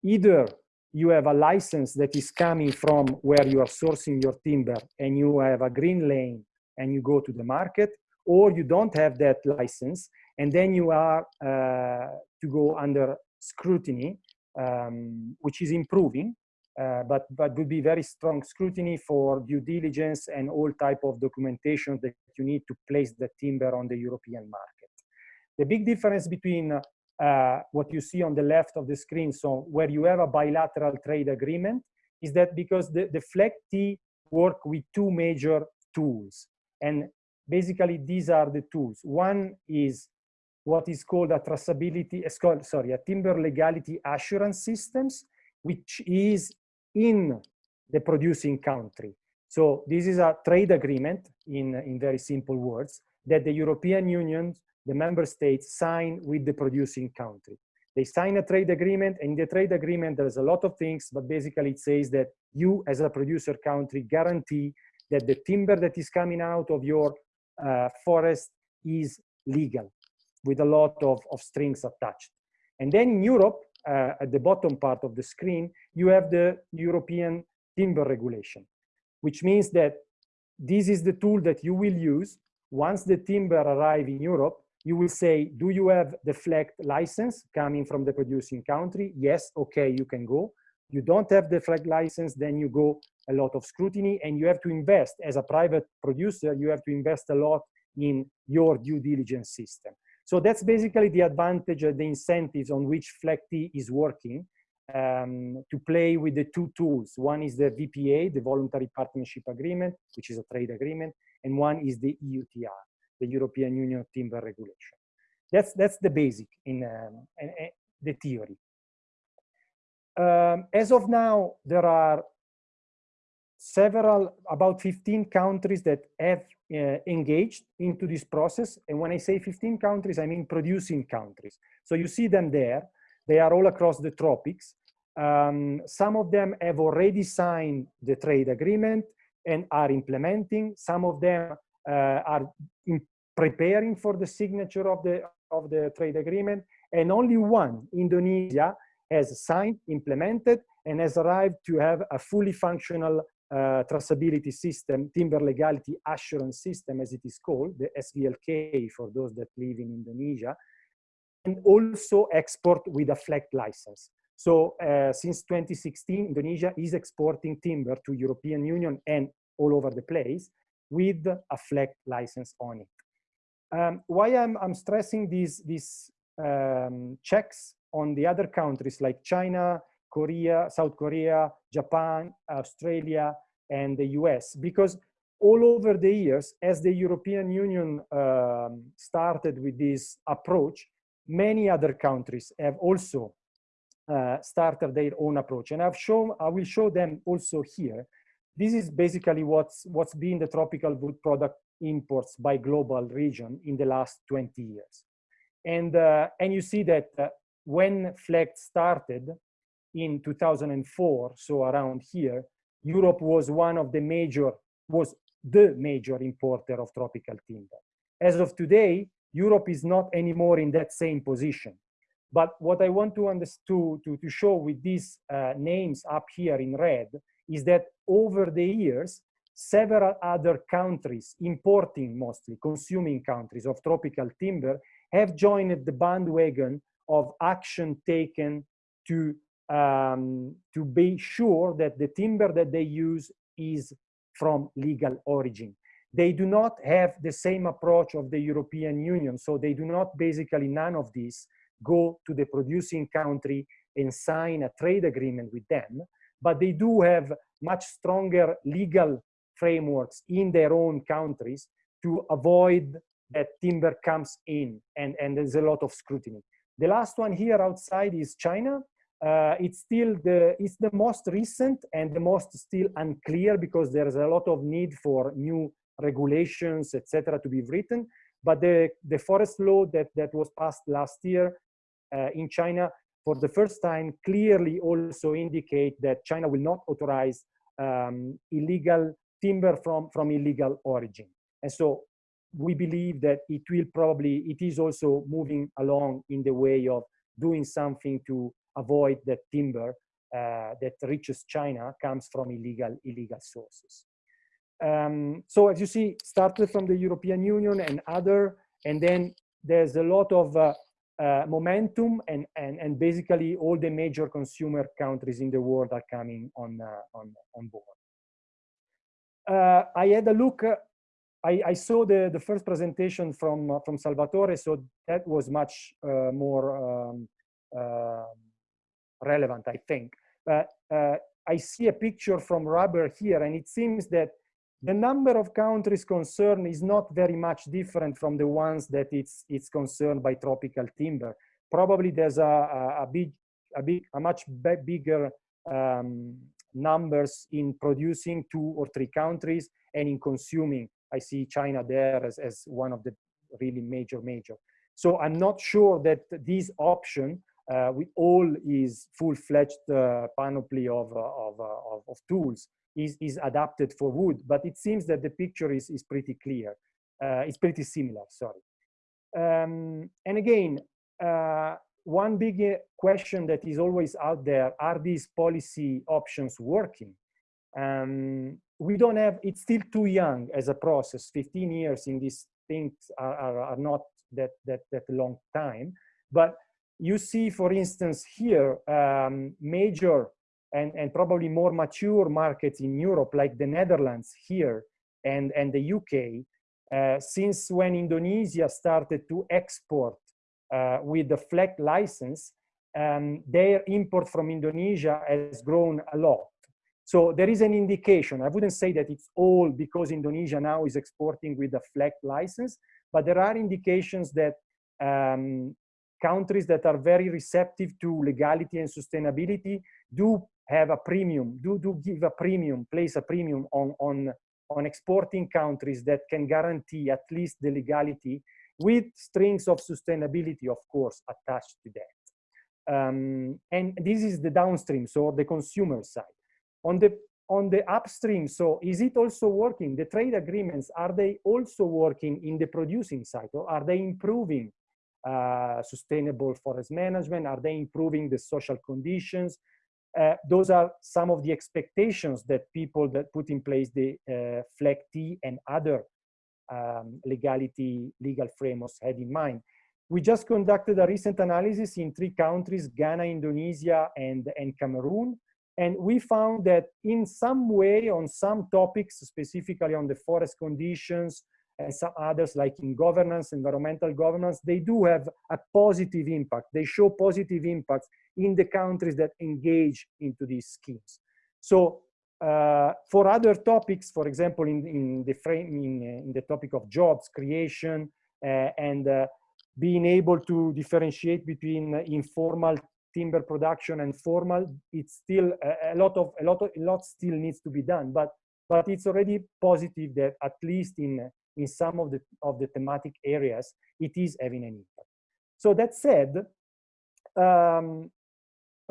either you have a license that is coming from where you are sourcing your timber and you have a green lane and you go to the market, or you don't have that license and then you are uh, to go under scrutiny, um, which is improving, uh, but, but would be very strong scrutiny for due diligence and all type of documentation that you need to place the timber on the European market. The big difference between uh, what you see on the left of the screen, so where you have a bilateral trade agreement, is that because the, the FLEGT work with two major tools. And basically these are the tools. One is what is called a traceability, called, sorry, a timber legality assurance systems, which is in the producing country. So this is a trade agreement in, in very simple words that the European Union the member states sign with the producing country. They sign a trade agreement, and in the trade agreement, there's a lot of things, but basically it says that you, as a producer country, guarantee that the timber that is coming out of your uh, forest is legal, with a lot of, of strings attached. And then in Europe, uh, at the bottom part of the screen, you have the European timber regulation, which means that this is the tool that you will use once the timber arrive in Europe you will say, do you have the FLEGT license coming from the producing country? Yes, okay, you can go. You don't have the FLEGT license, then you go a lot of scrutiny and you have to invest as a private producer, you have to invest a lot in your due diligence system. So that's basically the advantage, the incentives on which FLEGT is working um, to play with the two tools. One is the VPA, the Voluntary Partnership Agreement, which is a trade agreement, and one is the EUTR the European Union timber regulation. That's, that's the basic in um, the theory. Um, as of now, there are several, about 15 countries that have uh, engaged into this process. And when I say 15 countries, I mean producing countries. So you see them there. They are all across the tropics. Um, some of them have already signed the trade agreement and are implementing. Some of them uh, are in preparing for the signature of the, of the trade agreement, and only one, Indonesia, has signed, implemented, and has arrived to have a fully functional uh, traceability system, timber legality assurance system, as it is called, the SVLK for those that live in Indonesia, and also export with a FLEGT license. So uh, since 2016, Indonesia is exporting timber to European Union and all over the place with a FLEGT license on it. Um, why I'm, I'm stressing these, these um, checks on the other countries like China, Korea, South Korea, Japan, Australia, and the US, because all over the years, as the European Union um, started with this approach, many other countries have also uh, started their own approach. And I've shown, I will show them also here. This is basically what's, what's been the tropical wood product imports by global region in the last 20 years. And, uh, and you see that uh, when FLEGT started in 2004, so around here, Europe was one of the major, was the major importer of tropical timber. As of today, Europe is not anymore in that same position. But what I want to, to, to, to show with these uh, names up here in red is that over the years, several other countries, importing mostly, consuming countries of tropical timber, have joined the bandwagon of action taken to, um, to be sure that the timber that they use is from legal origin. They do not have the same approach of the European Union, so they do not basically, none of these, go to the producing country and sign a trade agreement with them, but they do have much stronger legal frameworks in their own countries to avoid that timber comes in and, and there's a lot of scrutiny. The last one here outside is China. Uh, it's still the it's the most recent and the most still unclear because there's a lot of need for new regulations, etc., to be written. But the the forest law that that was passed last year uh, in China for the first time clearly also indicate that China will not authorize um, illegal timber from from illegal origin. And so we believe that it will probably it is also moving along in the way of doing something to avoid that timber uh, that reaches China comes from illegal illegal sources. Um, so as you see, started from the European Union and other, and then there's a lot of uh, uh, momentum and, and, and basically all the major consumer countries in the world are coming on, uh, on, on board. Uh, I had a look, uh, I, I saw the, the first presentation from, uh, from Salvatore, so that was much more um, relevant, I think. But I see a picture from rubber here, and it seems that the number of countries concerned is not very much different from the ones that it's it's concerned by tropical timber. Probably there's a, a, a big, a big, a much bigger um, numbers in producing two or three countries and in consuming. I see China there as, as one of the really major, major. So I'm not sure that this option uh, with all is full-fledged uh, panoply of, uh, of, uh, of, of, tools is, is adapted for wood, but it seems that the picture is, is pretty clear. Uh, it's pretty similar, sorry. Um, and again, uh, one big uh, question that is always out there, are these policy options working? Um, we don't have, it's still too young as a process. 15 years in these things are, are, are not that, that, that long time. But you see, for instance, here, um, major and, and probably more mature markets in Europe, like the Netherlands here and, and the UK, uh, since when Indonesia started to export with the FLEGT license, um, their import from Indonesia has grown a lot. So there is an indication. I wouldn't say that it's all because Indonesia now is exporting with the FLEGT license, but there are indications that um, countries that are very receptive to legality and sustainability do have a premium, do, do give a premium, place a premium on, on, on exporting countries that can guarantee at least the legality with strings of sustainability, of course, attached to that. Um, and this is the downstream, so the consumer side. On the on the upstream, so is it also working? The trade agreements, are they also working in the producing side? Or are they improving uh, sustainable forest management? Are they improving the social conditions? Uh, those are some of the expectations that people that put in place the uh, FLEGT and other um, legality legal frameworks had in mind. We just conducted a recent analysis in three countries, Ghana, Indonesia, and, and Cameroon. And we found that in some way, on some topics, specifically on the forest conditions, and some others like in governance, environmental governance, they do have a positive impact. They show positive impacts in the countries that engage into these schemes. So uh, for other topics, for example, in, in the frame, in, in, the topic of jobs creation uh, and uh, being able to differentiate between informal timber production and formal, it's still a, a, lot of a lot of a lot still needs to be done. But but it's already positive that at least in in some of the of the thematic areas, it is having an impact. So that said, um,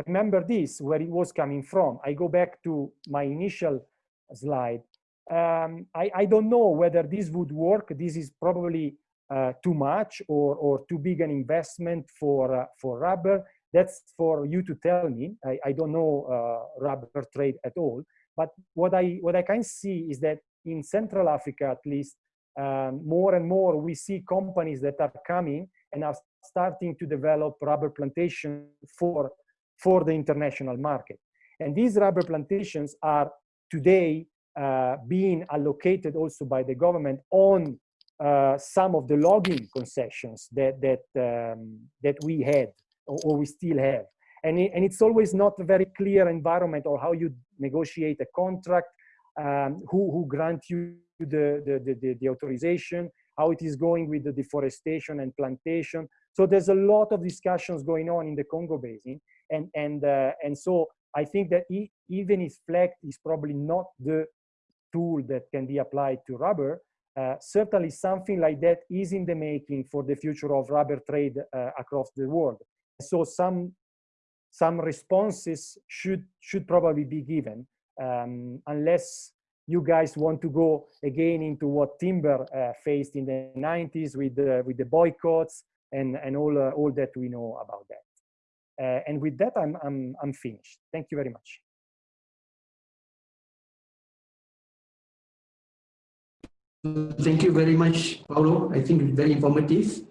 remember this, where it was coming from. I go back to my initial slide. Um, I, I, don't know whether this would work. This is probably uh, too much or, or too big an investment for, uh, for rubber. That's for you to tell me. I, I don't know uh, rubber trade at all. But what I, what I can see is that in Central Africa, at least, um, more and more we see companies that are coming and are starting to develop rubber plantation for for the international market. And these rubber plantations are today uh, being allocated also by the government on uh, some of the logging concessions that that um, that we had or, or, we still have. And, it, and it's always not a very clear environment or how you negotiate a contract, um, who, who grant you the, the, the, the, authorization, how it is going with the deforestation and plantation. So there's a lot of discussions going on in the Congo Basin. And, and, uh, and so I think that e even if FLEGT is probably not the tool that can be applied to rubber, uh, certainly something like that is in the making for the future of rubber trade uh, across the world. So some some responses should should probably be given um, unless you guys want to go again into what timber uh, faced in the 90s with the, with the boycotts and and all uh, all that we know about that. Uh, and with that, I'm I'm I'm finished. Thank you very much. Thank you very much, Paulo. I think it's very informative.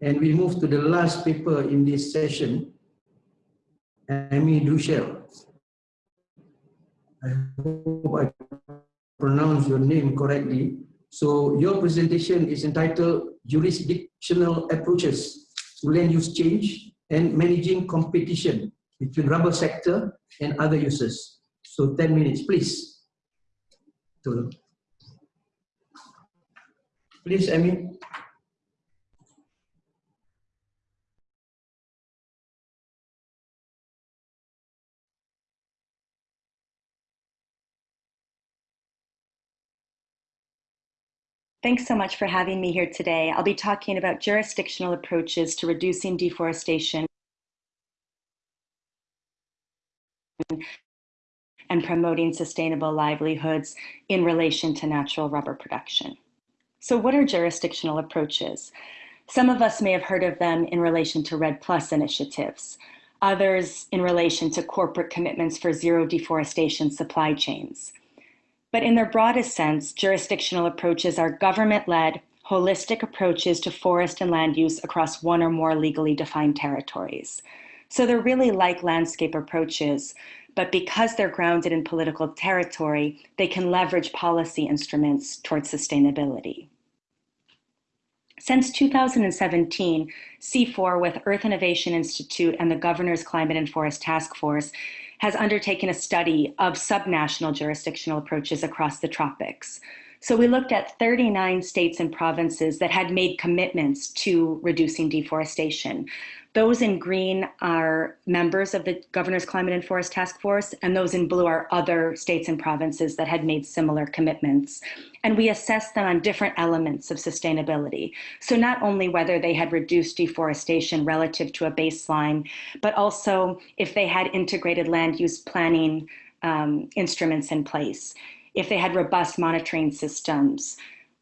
And we move to the last paper in this session, Amy Duchelle. I hope I pronounce your name correctly. So your presentation is entitled Jurisdictional Approaches to Land Use Change and Managing Competition between Rubber Sector and Other Uses. So 10 minutes, please. Please, Amy. Thanks so much for having me here today. I'll be talking about jurisdictional approaches to reducing deforestation and promoting sustainable livelihoods in relation to natural rubber production. So what are jurisdictional approaches? Some of us may have heard of them in relation to REDD+ initiatives, others in relation to corporate commitments for zero deforestation supply chains. But in their broadest sense, jurisdictional approaches are government-led, holistic approaches to forest and land use across one or more legally defined territories. So they're really like landscape approaches, but because they're grounded in political territory, they can leverage policy instruments towards sustainability. Since 2017, CIFOR with Earth Innovation Institute and the Governor's Climate and Forest Task Force has undertaken a study of subnational jurisdictional approaches across the tropics. So we looked at 39 states and provinces that had made commitments to reducing deforestation. Those in green are members of the Governor's Climate and Forest Task Force, and those in blue are other states and provinces that had made similar commitments. And we assessed them on different elements of sustainability. So not only whether they had reduced deforestation relative to a baseline, but also if they had integrated land use planning um, instruments in place, if they had robust monitoring systems,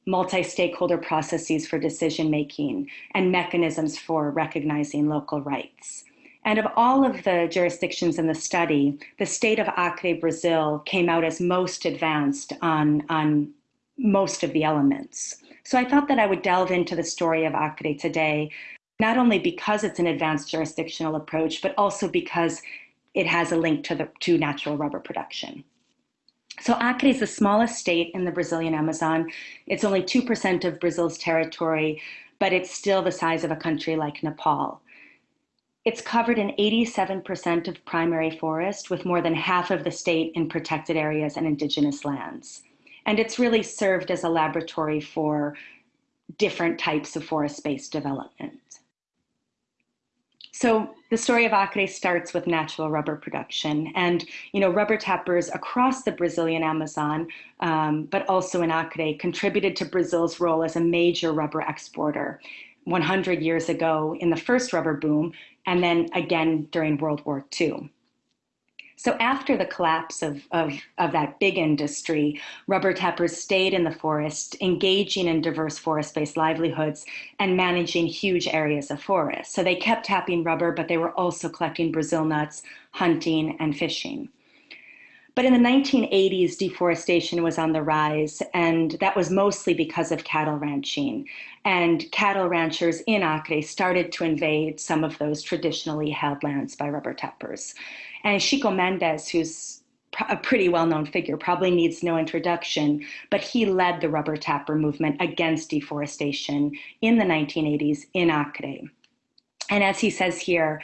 multi-stakeholder processes for decision making, and mechanisms for recognizing local rights. And of all of the jurisdictions in the study, the state of Acre, Brazil came out as most advanced on, on most of the elements. So I thought that I would delve into the story of Acre today, not only because it's an advanced jurisdictional approach, but also because it has a link to, the, to natural rubber production. So Acre is the smallest state in the Brazilian Amazon. It's only 2% of Brazil's territory, but it's still the size of a country like Nepal. It's covered in 87% of primary forest, with more than half of the state in protected areas and indigenous lands. And it's really served as a laboratory for different types of forest-based development. So the story of Acre starts with natural rubber production and, you know, rubber tappers across the Brazilian Amazon, um, but also in Acre contributed to Brazil's role as a major rubber exporter 100 years ago in the first rubber boom and then again during World War II. So after the collapse of, of, of that big industry, rubber tappers stayed in the forest, engaging in diverse forest-based livelihoods and managing huge areas of forest. So they kept tapping rubber, but they were also collecting Brazil nuts, hunting, and fishing. But in the 1980s, deforestation was on the rise, and that was mostly because of cattle ranching. And cattle ranchers in Acre started to invade some of those traditionally held lands by rubber tappers. And Chico Mendes, who's a pretty well-known figure, probably needs no introduction, but he led the rubber tapper movement against deforestation in the 1980s in Acre. And as he says here,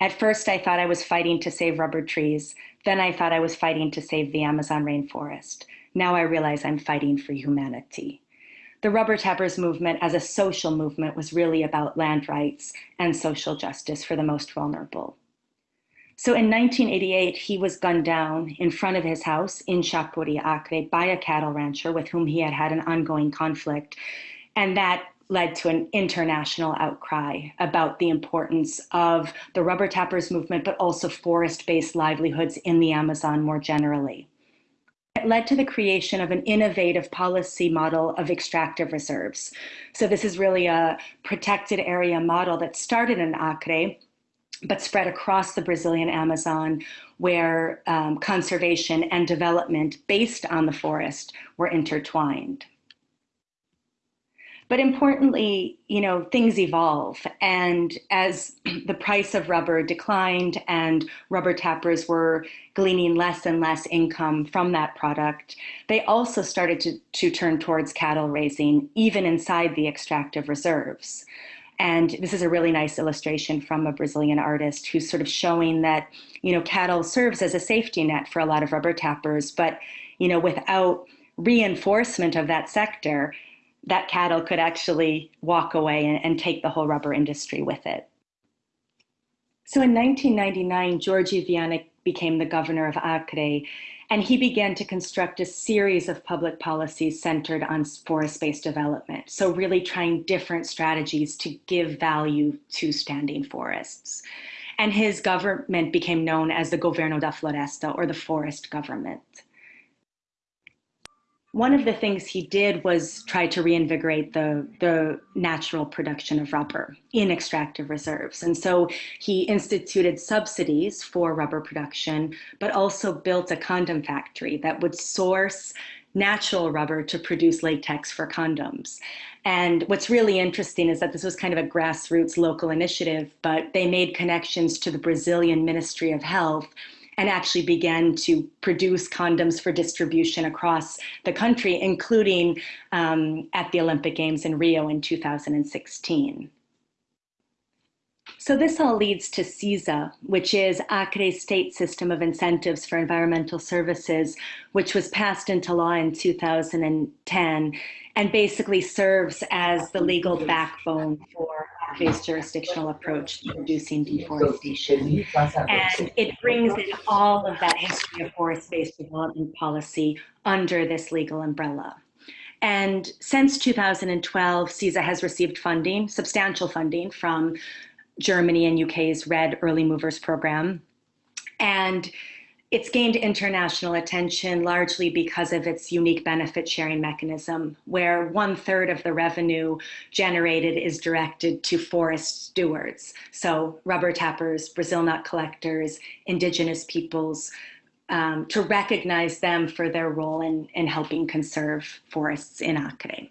at first I thought I was fighting to save rubber trees. Then I thought I was fighting to save the Amazon rainforest. Now I realize I'm fighting for humanity. the rubber tappers movement as a social movement was really about land rights and social justice for the most vulnerable. So in 1988, he was gunned down in front of his house in Xapuri, Acre, by a cattle rancher with whom he had had an ongoing conflict. And that led to an international outcry about the importance of the rubber tappers movement, but also forest based livelihoods in the Amazon more generally. It led to the creation of an innovative policy model of extractive reserves. So, this is really a protected area model that started in Acre, but spread across the Brazilian Amazon, where um, conservation and development based on the forest were intertwined. But importantly, you know, things evolve. And as the price of rubber declined and rubber tappers were gleaning less and less income from that product, they also started to, to turn towards cattle raising, even inside the extractive reserves. And this is a really nice illustration from a Brazilian artist who's sort of showing that, you know, cattle serves as a safety net for a lot of rubber tappers, but, you know, without reinforcement of that sector, that cattle could actually walk away and, and take the whole rubber industry with it. So in 1999, Jorge Viana became the governor of Acre, and he began to construct a series of public policies centered on forest-based development. So really trying different strategies to give value to standing forests. And his government became known as the Governo da Floresta, or the forest government one of the things he did was try to reinvigorate the, the natural production of rubber in extractive reserves. And so he instituted subsidies for rubber production, but also built a condom factory that would source natural rubber to produce latex for condoms. And what's really interesting is that this was kind of a grassroots local initiative, but they made connections to the Brazilian Ministry of Health and actually began to produce condoms for distribution across the country, including um, at the Olympic Games in Rio in 2016. So this all leads to SISA, which is Acre's state system of incentives for environmental services, which was passed into law in 2010 and basically serves as the legal backbone for Acre's jurisdictional approach to reducing deforestation. And it brings in all of that history of forest-based development policy under this legal umbrella. And since 2012, SISA has received funding, substantial funding from Germany and UK's REDD Early Movers Program. And it's gained international attention largely because of its unique benefit sharing mechanism, where one third of the revenue generated is directed to forest stewards. So, rubber tappers, Brazil nut collectors, indigenous peoples, um, to recognize them for their role in, in helping conserve forests in Acre.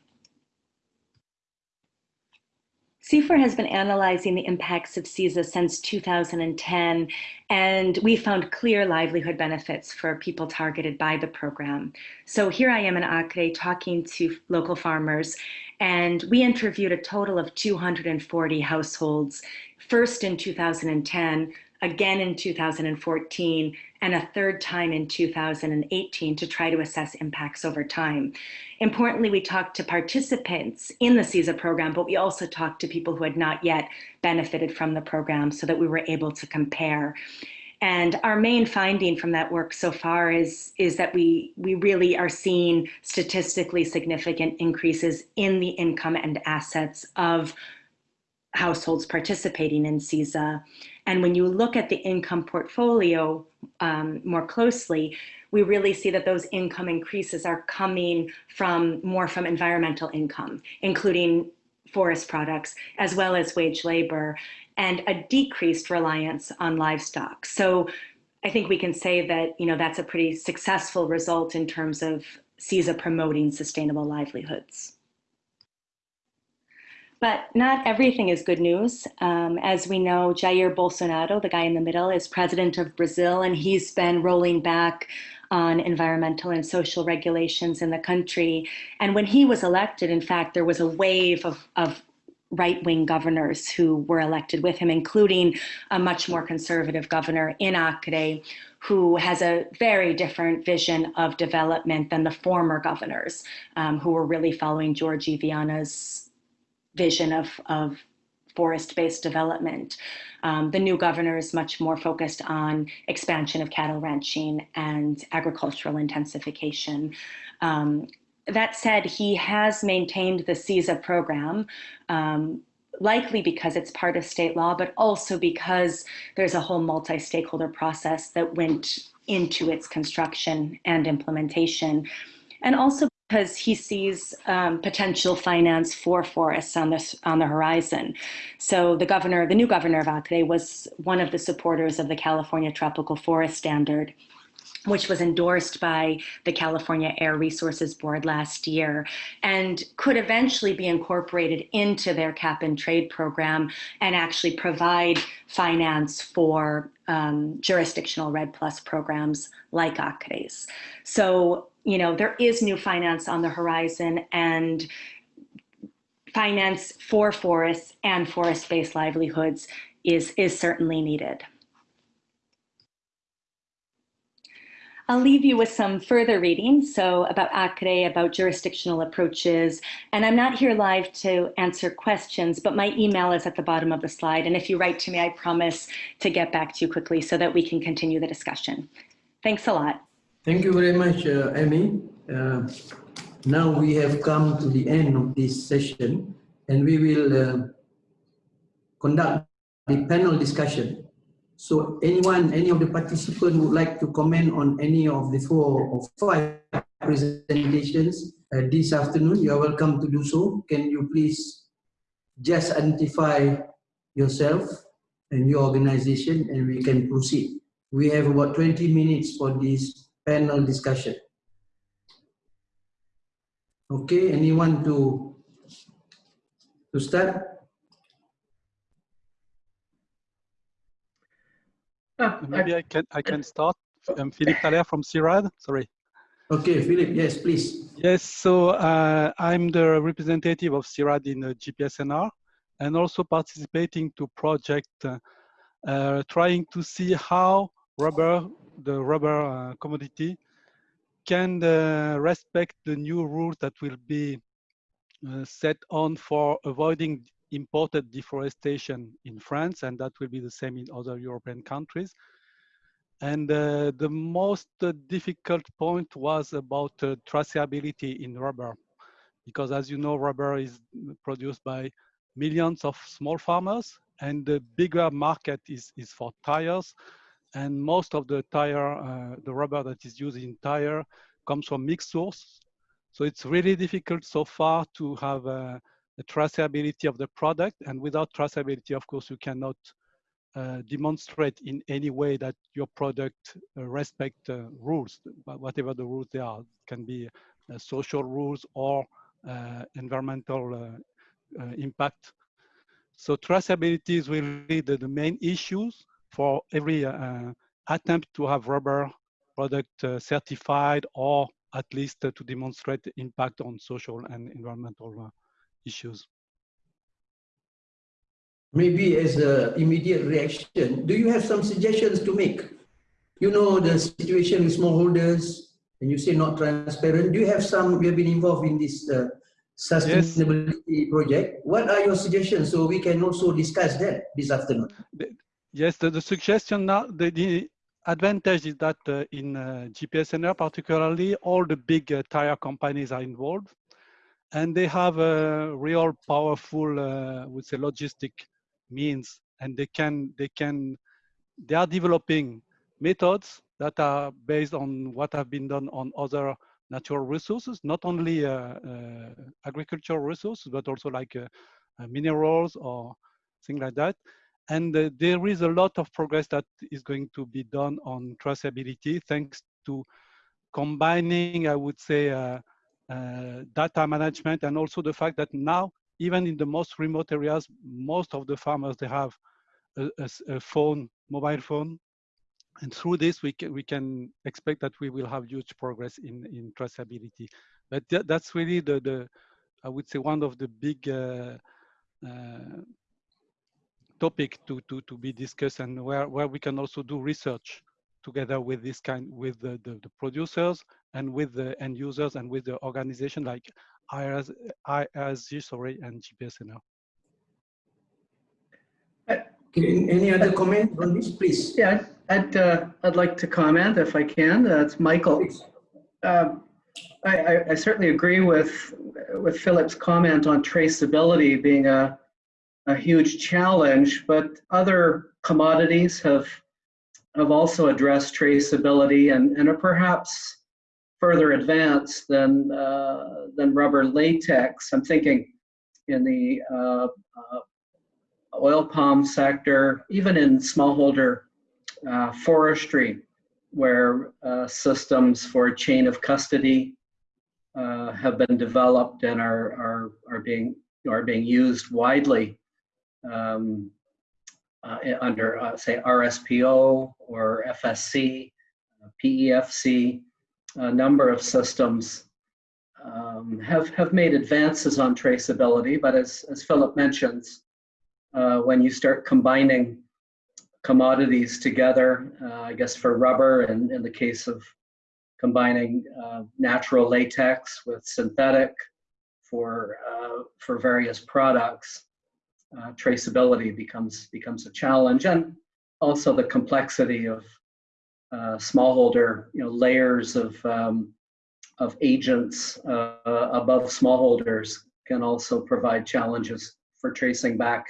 CIFOR has been analyzing the impacts of SISA since 2010, and we found clear livelihood benefits for people targeted by the program. So here I am in Acre talking to local farmers, and we interviewed a total of 240 households, first in 2010, again in 2014, and a third time in 2018 to try to assess impacts over time. Importantly, we talked to participants in the SISA program, but we also talked to people who had not yet benefited from the program so that we were able to compare. And our main finding from that work so far is, is that we, we really are seeing statistically significant increases in the income and assets of households participating in SISA. And when you look at the income portfolio um, more closely, we really see that those income increases are coming from more from environmental income, including forest products, as well as wage labor, and a decreased reliance on livestock. So I think we can say that, you know, that's a pretty successful result in terms of SISA promoting sustainable livelihoods. But not everything is good news. Um, as we know, Jair Bolsonaro, the guy in the middle, is president of Brazil, and he's been rolling back on environmental and social regulations in the country. And when he was elected, in fact, there was a wave of, of right-wing governors who were elected with him, including a much more conservative governor in Acre, who has a very different vision of development than the former governors, um, who were really following Jorge Viana's vision of, of forest-based development. Um, the new governor is much more focused on expansion of cattle ranching and agricultural intensification. Um, that said, he has maintained the SISA program, um, likely because it's part of state law, but also because there's a whole multi-stakeholder process that went into its construction and implementation. And also because he sees um, potential finance for forests on the, on the horizon. So the governor, the new governor of Acre was one of the supporters of the California Tropical Forest Standard which was endorsed by the California Air Resources Board last year and could eventually be incorporated into their cap and trade program and actually provide finance for um, jurisdictional REDD Plus programs like Acre's. So, you know, there is new finance on the horizon and finance for forests and forest-based livelihoods is, is certainly needed. I'll leave you with some further reading, so about Acre, about jurisdictional approaches, and I'm not here live to answer questions, but my email is at the bottom of the slide, and if you write to me, I promise to get back to you quickly so that we can continue the discussion. Thanks a lot. Thank you very much, uh, Amy. Uh, now we have come to the end of this session, and we will uh, conduct the panel discussion. So anyone, any of the participants would like to comment on any of the four or five presentations uh, this afternoon, you are welcome to do so. Can you please just identify yourself and your organization and we can proceed. We have about 20 minutes for this panel discussion. Okay, anyone to, to start? Ah, Maybe I, I can I can start. I'm Philippe Thaler from CIRAD. Sorry. Okay, Philippe, Yes, please. Yes. So uh, I'm the representative of CIRAD in uh, GPSNR, and also participating to project uh, uh, trying to see how rubber, the rubber uh, commodity, can uh, respect the new rules that will be set on for avoiding imported deforestation in France, and that will be the same in other European countries. And uh, the most uh, difficult point was about uh, traceability in rubber, because as you know, rubber is produced by millions of small farmers, and the bigger market is, is for tires. And most of the tire, uh, the rubber that is used in tire comes from mixed source. So it's really difficult so far to have uh, the traceability of the product. And without traceability, of course, you cannot uh, demonstrate in any way that your product uh, respect uh, rules, whatever the rules they are. It can be uh, social rules or uh, environmental uh, impact. So traceability is really the, the main issues for every attempt to have rubber product certified or at least to demonstrate impact on social and environmental issues? Maybe as an immediate reaction, do you have some suggestions to make? You know the situation with smallholders, and you say not transparent. Do you have some, you have been involved in this uh, sustainability yes. project. What are your suggestions so we can also discuss that this afternoon? Yes, the, the suggestion now, the, the advantage is that uh, in uh, GPSNR particularly, all the big uh, tire companies are involved and they have a real powerful, uh, would say, logistic means, and they can they can they are developing methods that are based on what have been done on other natural resources, not only uh, uh, agricultural resources, but also like uh, uh minerals or things like that. And uh, there is a lot of progress that is going to be done on traceability thanks to combining, I would say, uh, data management and also the fact that now, even in the most remote areas, most of the farmers, they have a, a, a phone, mobile phone. And through this, we can, we can expect that we will have huge progress in, in traceability. But th that's really the, the, I would say one of the big uh, uh, topic to, to, to be discussed and where, where we can also do research together with this kind, with the, the, the producers and with the end users and with the organization like IRS, IRSG, sorry, and GPSNR. Any other comment on this, please? Yeah, I'd, uh, I'd like to comment if I can. Uh, it's Michael. Um, I, I, I, certainly agree with, with Philip's comment on traceability being a, a huge challenge, but other commodities have, have also addressed traceability and, and are perhaps further advanced than, uh, than rubber latex. I'm thinking in the uh, uh, oil palm sector, even in smallholder uh, forestry, where uh, systems for chain of custody have been developed and are, are, are, being, are being used widely um, uh, under, uh, say, RSPO or FSC, PEFC, a number of systems um, have, have made advances on traceability, but as, as Philip mentions, uh, when you start combining commodities together, uh, I guess for rubber and in the case of combining uh, natural latex with synthetic for, uh, for various products, uh, traceability becomes, becomes a challenge. And also the complexity of uh, smallholder you know, layers of, um, of agents above smallholders can also provide challenges for tracing back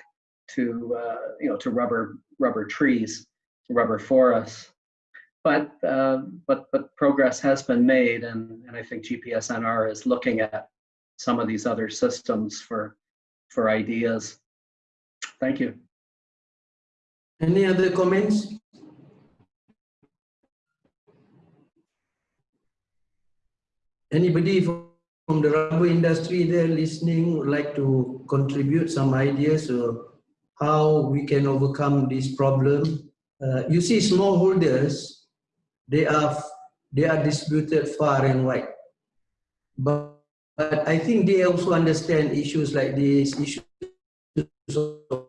to uh, you know to rubber rubber trees, rubber forests. But uh, but but progress has been made, and and I think GPSNR is looking at some of these other systems for for ideas. Thank you. Any other comments? Anybody from the rubber industry there listening would like to contribute some ideas or how we can overcome this problem. Uh, you see smallholders, they are, they are distributed far and wide. But, but I think they also understand issues like this, issues of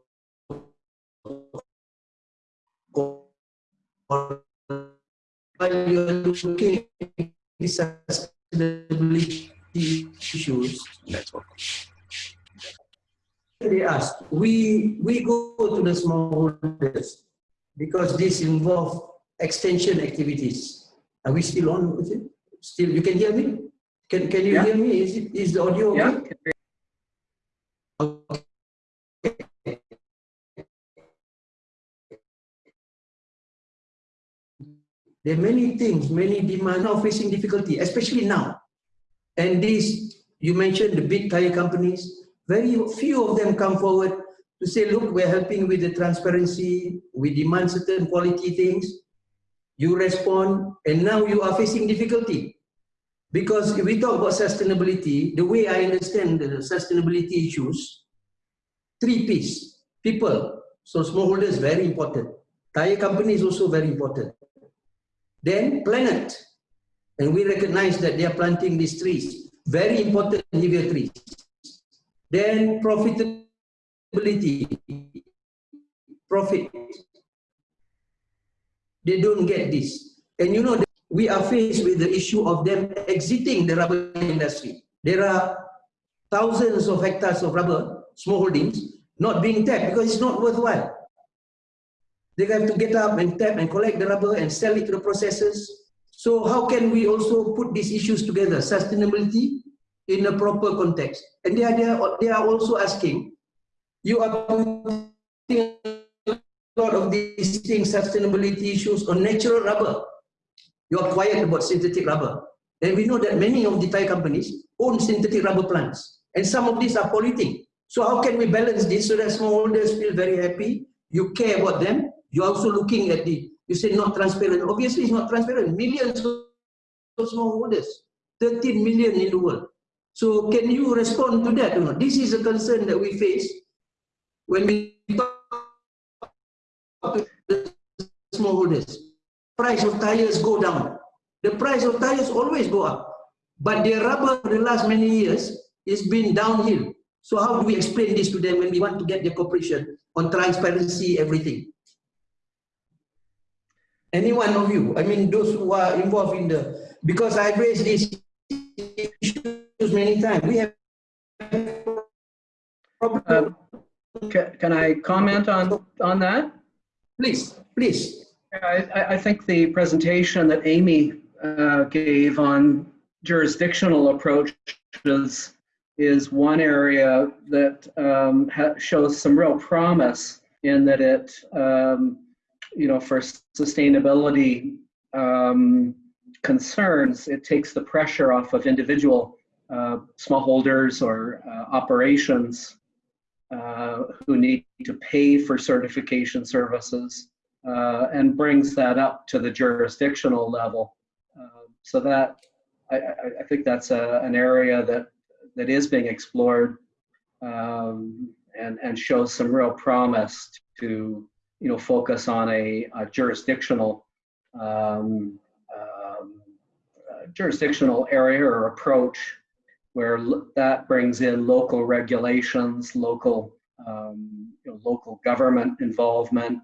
issues, they ask, we, we go to the smallholders because this involves extension activities. Are we still on with it? Still, you can hear me? Can, can you yeah. hear me? Is, it, is the audio okay? Yeah. There are many things, many demand now facing difficulty, especially now. And this, you mentioned the big tire companies, very few of them come forward to say, look, we're helping with the transparency, we demand certain quality things, you respond, and now you are facing difficulty. Because if we talk about sustainability, the way I understand the sustainability issues, three P's, people, so smallholders very important. Tire company is also very important. Then planet, and we recognize that they are planting these trees, very important heavier trees. Then profitability, profit. They don't get this. And you know, we are faced with the issue of them exiting the rubber industry. There are thousands of hectares of rubber, small holdings, not being tapped because it's not worthwhile. They have to get up and tap and collect the rubber and sell it to the processors. So how can we also put these issues together? Sustainability in a proper context. And they are, they are, also asking, you are putting a lot of these things, sustainability issues on natural rubber. You are quiet about synthetic rubber. And we know that many of the tire companies own synthetic rubber plants. And some of these are polluting. So how can we balance this so that smallholders feel very happy? You care about them. You're also looking at the, you say not transparent. Obviously it's not transparent. Millions of smallholders, 13 million in the world. So can you respond to that? This is a concern that we face when we talk to the smallholders. Price of tires go down. The price of tires always go up. But the rubber for the last many years is been downhill. So how do we explain this to them when we want to get their cooperation on transparency, everything? Any one of you, I mean, those who are involved in the, because I've raised these issues many times. We have ca- Can I comment on, on that? Please, please. I, I- think the presentation that Amy uh, gave on jurisdictional approaches is one area that um, shows some real promise in that it, um, you know, for sustainability um, concerns, it takes the pressure off of individual uh, smallholders or uh, operations uh, who need to pay for certification services uh, and brings that up to the jurisdictional level. Uh, so that I, I, I think that's a, an area that that is being explored um, and and shows some real promise to you know focus on a, a jurisdictional um, um, uh, jurisdictional area or approach where that brings in local regulations, local um, you know, local government involvement,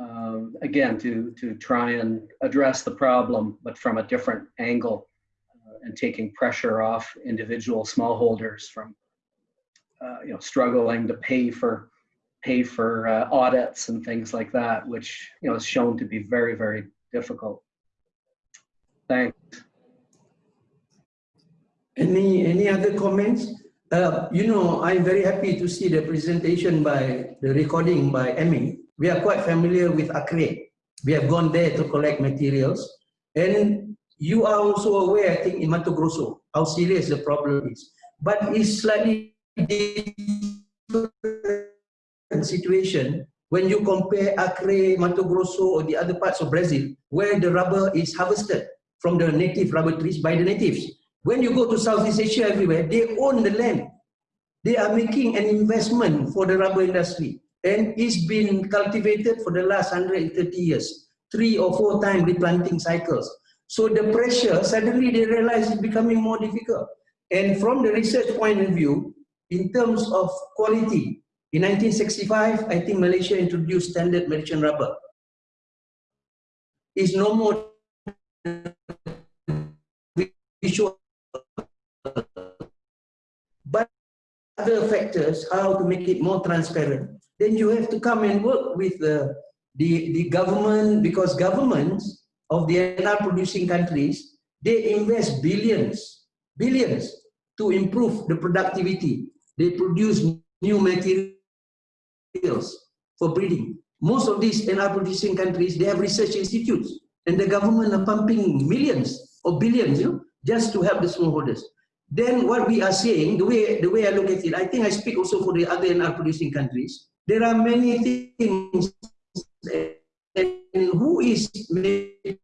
um, again, to, to try and address the problem, but from a different angle uh, and taking pressure off individual smallholders from, uh, you know, struggling to pay for, pay for uh, audits and things like that, which, you know, is shown to be very, very difficult. Thanks. Any, any other comments? Uh, you know, I'm very happy to see the presentation by, the recording by Emmy. We are quite familiar with ACRE. We have gone there to collect materials. And you are also aware, I think, in Mato Grosso, how serious the problem is. But it's slightly different situation when you compare Acre, Mato Grosso, or the other parts of Brazil, where the rubber is harvested from the native rubber trees by the natives. When you go to Southeast Asia everywhere, they own the land. They are making an investment for the rubber industry. And it's been cultivated for the last 130 years, three or four time replanting cycles. So the pressure, suddenly they realize it's becoming more difficult. And from the research point of view, in terms of quality, in 1965, I think Malaysia introduced standard Malaysian rubber. It's no more visual but other factors, how to make it more transparent. Then you have to come and work with the, the, the government, because governments of the NR producing countries, they invest billions, billions to improve the productivity. They produce new materials for breeding. Most of these NR producing countries, they have research institutes and the government are pumping millions or billions you know, just to help the smallholders then what we are saying, the way, the way I look at it, I think I speak also for the other NR producing countries, there are many things and who is making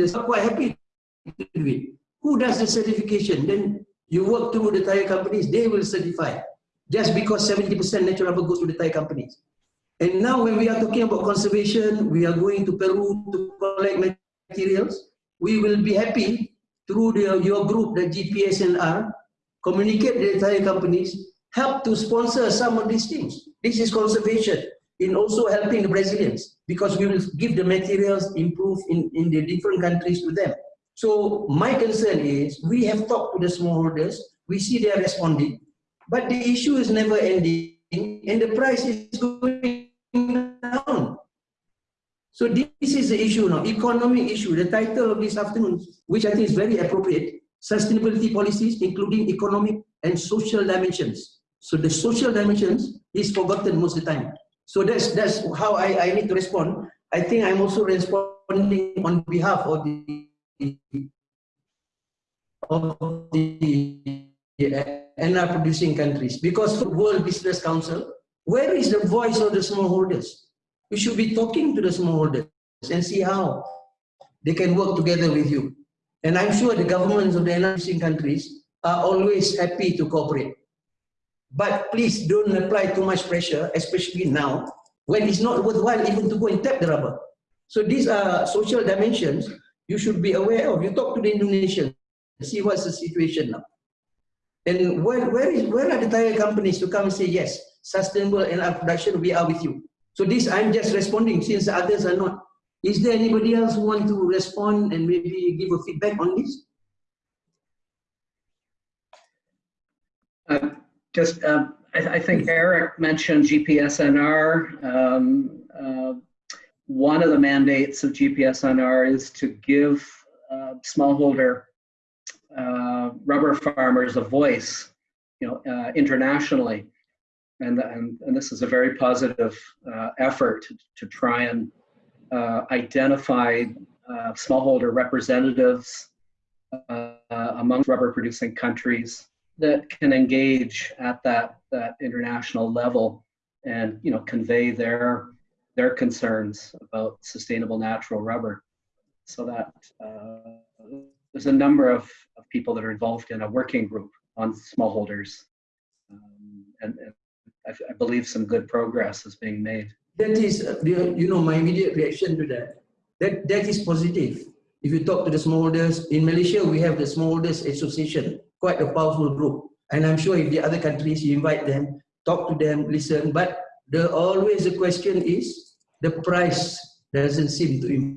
I'm quite happy. Who does the certification? Then you work through the tire companies, they will certify. Just because 70% natural rubber goes to the tire companies. And now when we are talking about conservation, we are going to Peru to collect materials. We will be happy through the, your group, the GPSNR, communicate with the entire companies, help to sponsor some of these things. This is conservation in also helping the Brazilians because we will give the materials improve in, in the different countries to them. So my concern is we have talked to the smallholders, we see they are responding, but the issue is never ending and the price is going down. So this is the issue now, economic issue. The title of this afternoon, which I think is very appropriate, sustainability policies, including economic and social dimensions. So the social dimensions is forgotten most of the time. So that's that's how I, I need to respond. I think I'm also responding on behalf of the of the NR producing countries because World Business Council, where is the voice of the smallholders? we should be talking to the smallholders and see how they can work together with you. And I'm sure the governments of the NRC countries are always happy to cooperate. But please don't apply too much pressure, especially now, when it's not worthwhile even to go and tap the rubber. So these are social dimensions you should be aware of. You talk to the Indonesians, see what's the situation now. And where, where, is, where are the tire companies to come and say, yes, sustainable and our production, we are with you. So this, I'm just responding since others are not. Is there anybody else who want to respond and maybe give a feedback on this? Uh, just, uh, I, I, think Eric mentioned GPSNR. Um, uh, one of the mandates of GPSNR is to give uh, smallholder uh, rubber farmers a voice, you know, uh, internationally. And, and, and this is a very positive uh, effort to, try and uh, identify uh, smallholder representatives uh, among rubber producing countries that can engage at that, that international level and you know convey their their concerns about sustainable natural rubber so that there's a number of, of people that are involved in a working group on smallholders. Um, and, I, I, believe some good progress is being made. That is, uh, you know, my immediate reaction to that. That, that is positive. If you talk to the smallholders, in Malaysia, we have the Smallholders Association, quite a powerful group. And I'm sure if the other countries, you invite them, talk to them, listen. But the always the question is, the price doesn't seem to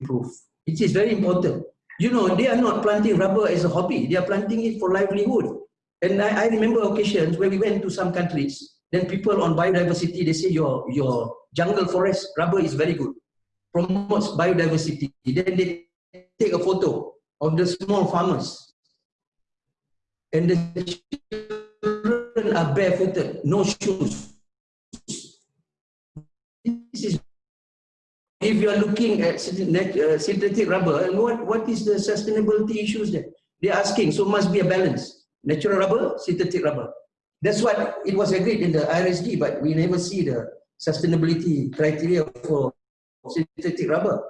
improve. It is very important. You know, they are not planting rubber as a hobby. They are planting it for livelihood. And I, I remember occasions where we went to some countries, then people on biodiversity, they say your, your jungle forest rubber is very good, promotes biodiversity. Then they take a photo of the small farmers. And the children are barefooted, no shoes. If you are looking at uh, synthetic rubber, what, what is the sustainability issues there? They're asking, so must be a balance. Natural rubber, synthetic rubber. That's what it was agreed in the IRSG, but we never see the sustainability criteria for synthetic rubber.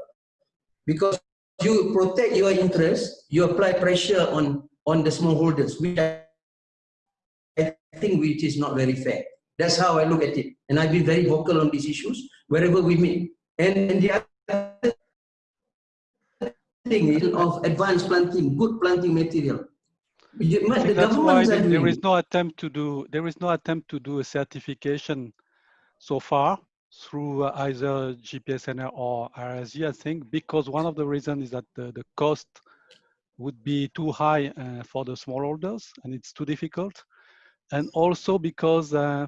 Because you protect your interests, you apply pressure on, on the smallholders, which I think which is not very fair. That's how I look at it. And I've been very vocal on these issues wherever we meet. And, the other thing is of advanced planting, good planting material. The that's why there is no attempt to do there is no attempt to do a certification so far through uh, either GPSNR or IRSG, I think, because one of the reasons is that the, the cost would be too high uh, for the smallholders and it's too difficult. And also because uh,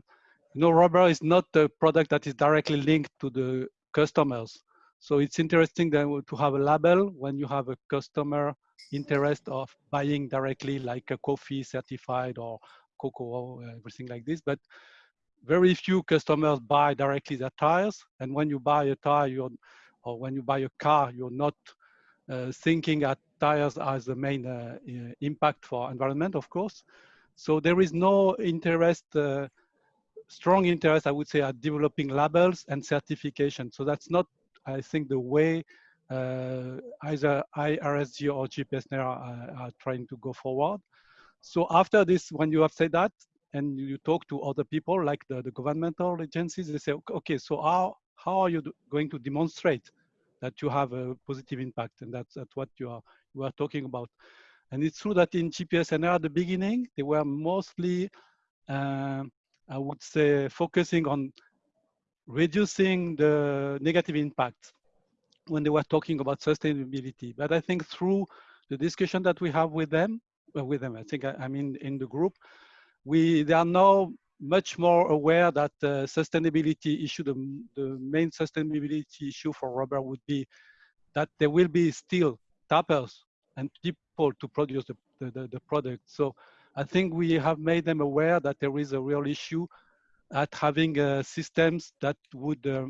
you know, rubber is not a product that is directly linked to the customers. So it's interesting then to have a label when you have a customer interest of buying directly like a coffee certified or cocoa, everything like this. But very few customers buy directly their tires. And when you buy a tire, you're, or when you buy a car, you're not uh, thinking at tires as the main uh, impact for environment, of course. So there is no interest uh, strong interest, I would say, at developing labels and certification. So that's not, I think, the way uh, either IRSG or GPSNR are, are, trying to go forward. So after this, when you have said that, and you talk to other people like the, the governmental agencies, they say, okay, so how, how are you going to demonstrate that you have a positive impact? And that's, that's what you are, you are talking about. And it's true that in GPSNR at the beginning, they were mostly uh, I would say focusing on reducing the negative impact when they were talking about sustainability. But I think through the discussion that we have with them, well, with them, I think I, I mean in the group, we they are now much more aware that the sustainability issue, the, the main sustainability issue for rubber would be that there will be still tappers and people to produce the, the, the product. So I think we have made them aware that there is a real issue at having uh, systems that would uh,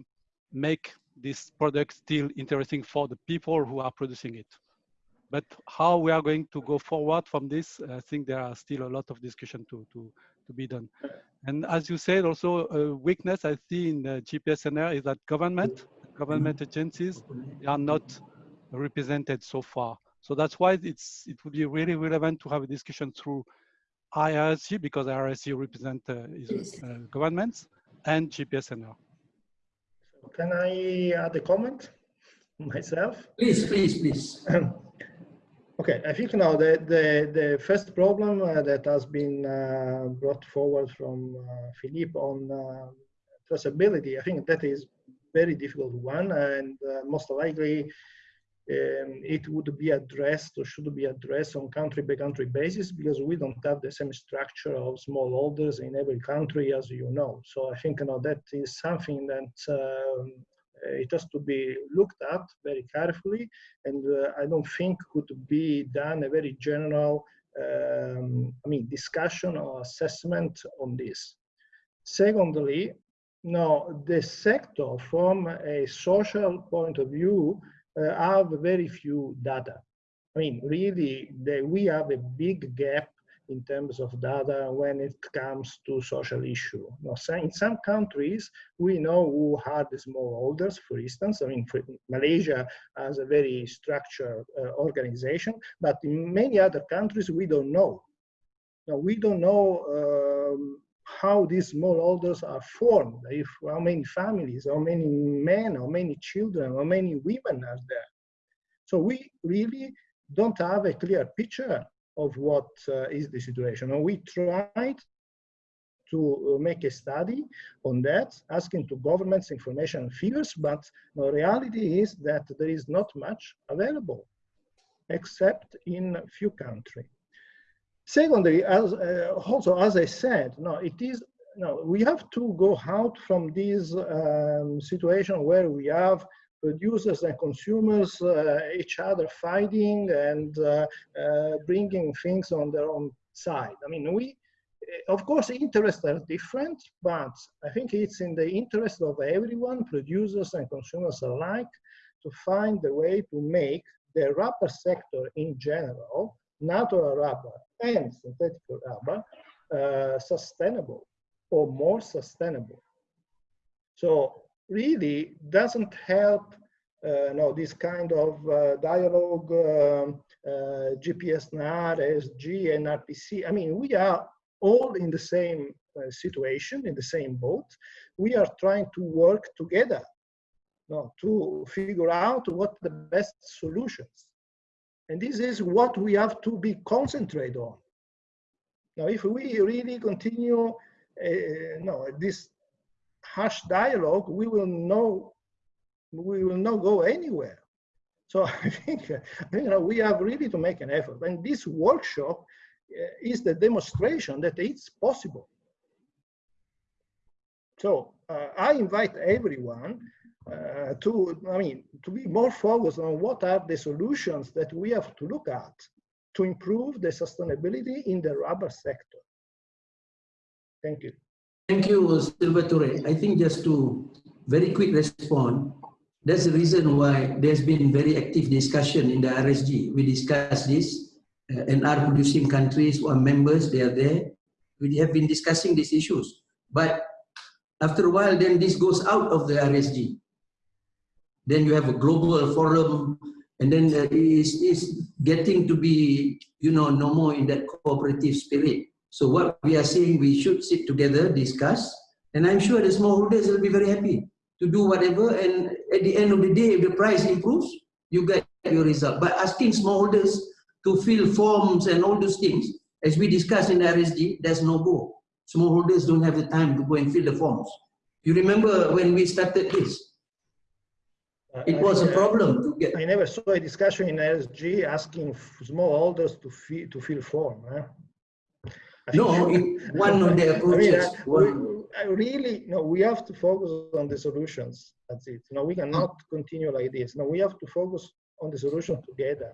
make this product still interesting for the people who are producing it. But how we are going to go forward from this, I think there are still a lot of discussion to, to, to be done. And as you said, also a weakness I see in GPSNR is that government, government agencies are not represented so far. So that's why it's it would be really relevant to have a discussion through IRSG because IRSG represent uh, uh, governments and GPSNR. Can I add a comment myself? Please, please, please. Okay, I think now the, the, the first problem uh, that has been uh, brought forward from uh, Philippe on uh, traceability, I think that is very difficult one and uh, most likely um, it would be addressed or should be addressed on country by country basis because we don't have the same structure of smallholders in every country as you know. So I think you know, that is something that um, it has to be looked at very carefully and uh, I don't think could be done a very general um, I mean discussion or assessment on this. Secondly, now the sector from a social point of view have very few data. I mean, really, the, we have a big gap in terms of data when it comes to social issue. In some countries, we know who are the smallholders, for instance. I mean, Malaysia has a very structured uh, organization, but in many other countries, we don't know. Now, we don't know um, how these small smallholders are formed, if how many families, how many men, how many children, how many women are there. So we really don't have a clear picture of what uh, is the situation. And we tried to uh, make a study on that, asking to governments information and figures, but the reality is that there is not much available, except in a few countries. Secondly, as uh, also as I said, no, it is no, we have to go out from this um, situation where we have producers and consumers uh, each other fighting and uh, uh, bringing things on their own side. I mean, we, of course, interests are different, but I think it's in the interest of everyone, producers and consumers alike, to find a way to make the rubber sector in general, natural rubber and synthetic rubber, uh, sustainable or more sustainable. So really doesn't help uh, no, this kind of uh, dialogue, um, uh, GPS ESG, and RPC. I mean, we are all in the same uh, situation, in the same boat. We are trying to work together no, to figure out what the best solutions. And this is what we have to be concentrated on. Now, if we really continue uh, no, this harsh dialogue, we will know we will not go anywhere. So I think you know we have really to make an effort, and this workshop uh, is the demonstration that it's possible. So uh, I invite everyone uh, to, I mean, to be more focused on what are the solutions that we have to look at to improve the sustainability in the rubber sector. Thank you. Thank you, Salvatore. I think just to very quick respond, that's the reason why there's been very active discussion in the IRSG. We discussed this uh, and are producing countries who are members, they are there. We have been discussing these issues. But after a while, then this goes out of the IRSG. Then you have a global forum and then uh, it's, it's getting to be, you know, no more in that cooperative spirit. So what we are saying, we should sit together, discuss, and I'm sure the smallholders will be very happy to do whatever. And at the end of the day, if the price improves, you get your result. But asking smallholders to fill forms and all those things, as we discussed in the IRSG, there's no go. Smallholders don't have the time to go and fill the forms. You remember when we started this? It was a problem to get. I never saw a discussion in IRSG asking smallholders to fill to fill form. Eh? No, one of the approaches. I mean, I, we, really, no, we have to focus on the solutions. That's it. No, we cannot continue like this. No, we have to focus on the solution together.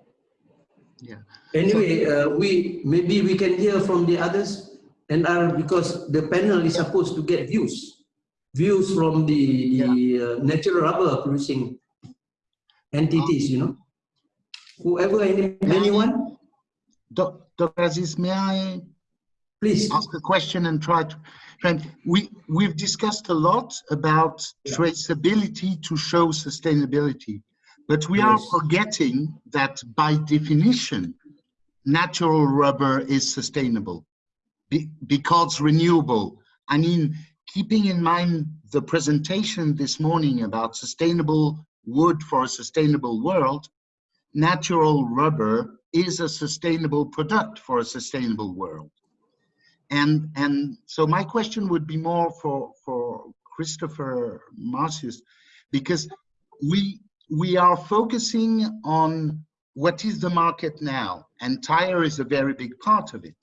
Yeah. Anyway, uh, we maybe we can hear from the others, and are because the panel is supposed to get views, views from the, the yeah. uh, natural rubber producing entities. You know, whoever, any, anyone. Dr. Aziz, may I Please ask a question and try to. We we've discussed a lot about yeah. traceability to show sustainability, but we yes. are forgetting that by definition, natural rubber is sustainable be, because renewable. I mean, keeping in mind the presentation this morning about sustainable wood for a sustainable world, natural rubber is a sustainable product for a sustainable world. And, and so my question would be more for, for Christopher Martius, because we, we are focusing on what is the market now, and tire is a very big part of it.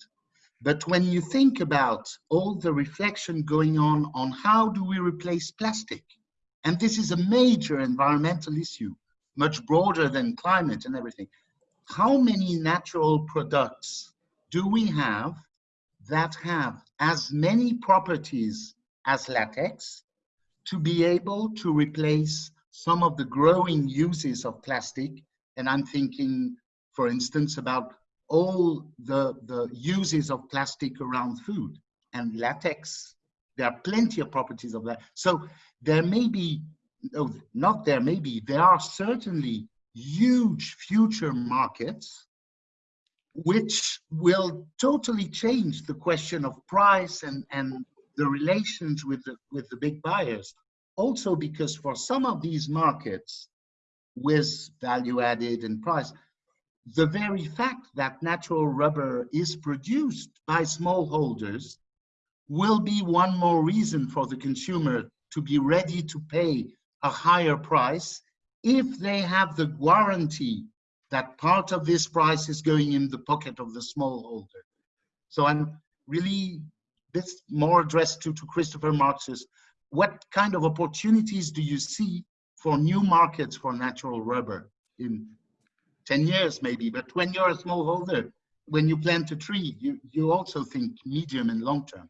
But when you think about all the reflection going on on how do we replace plastic, and this is a major environmental issue, much broader than climate and everything, how many natural products do we have that have as many properties as latex to be able to replace some of the growing uses of plastic. And I'm thinking, for instance, about all the, the uses of plastic around food and latex. There are plenty of properties of that. So there may be, no, not there may be, there are certainly huge future markets which will totally change the question of price and, and the relations with the, with the big buyers. Also because for some of these markets with value added and price, the very fact that natural rubber is produced by smallholders will be one more reason for the consumer to be ready to pay a higher price if they have the guarantee that part of this price is going in the pocket of the smallholder. So I'm really, this more addressed to, to Christopher Martius. What kind of opportunities do you see for new markets for natural rubber in 10 years maybe, but when you're a smallholder, when you plant a tree, you, you also think medium and long term.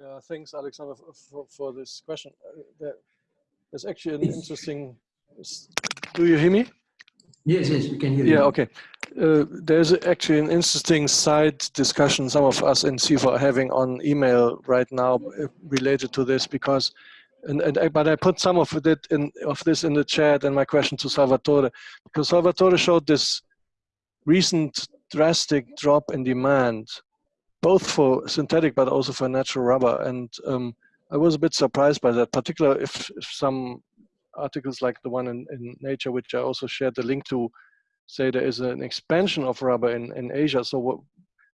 Yeah, thanks, Alexander, for, for this question. Uh, there's actually an interesting do you hear me? Yes, yes, we can hear you. Yeah, okay. Uh, there's actually an interesting side discussion some of us in CIFOR are having on email right now uh, related to this because, and, and but I put some of it in of this in the chat and my question to Salvatore because Salvatore showed this recent drastic drop in demand, both for synthetic but also for natural rubber, and um, I was a bit surprised by that, particularly if, if some articles like the one in, in Nature, which I also shared the link to, say there is an expansion of rubber in, in Asia. So what,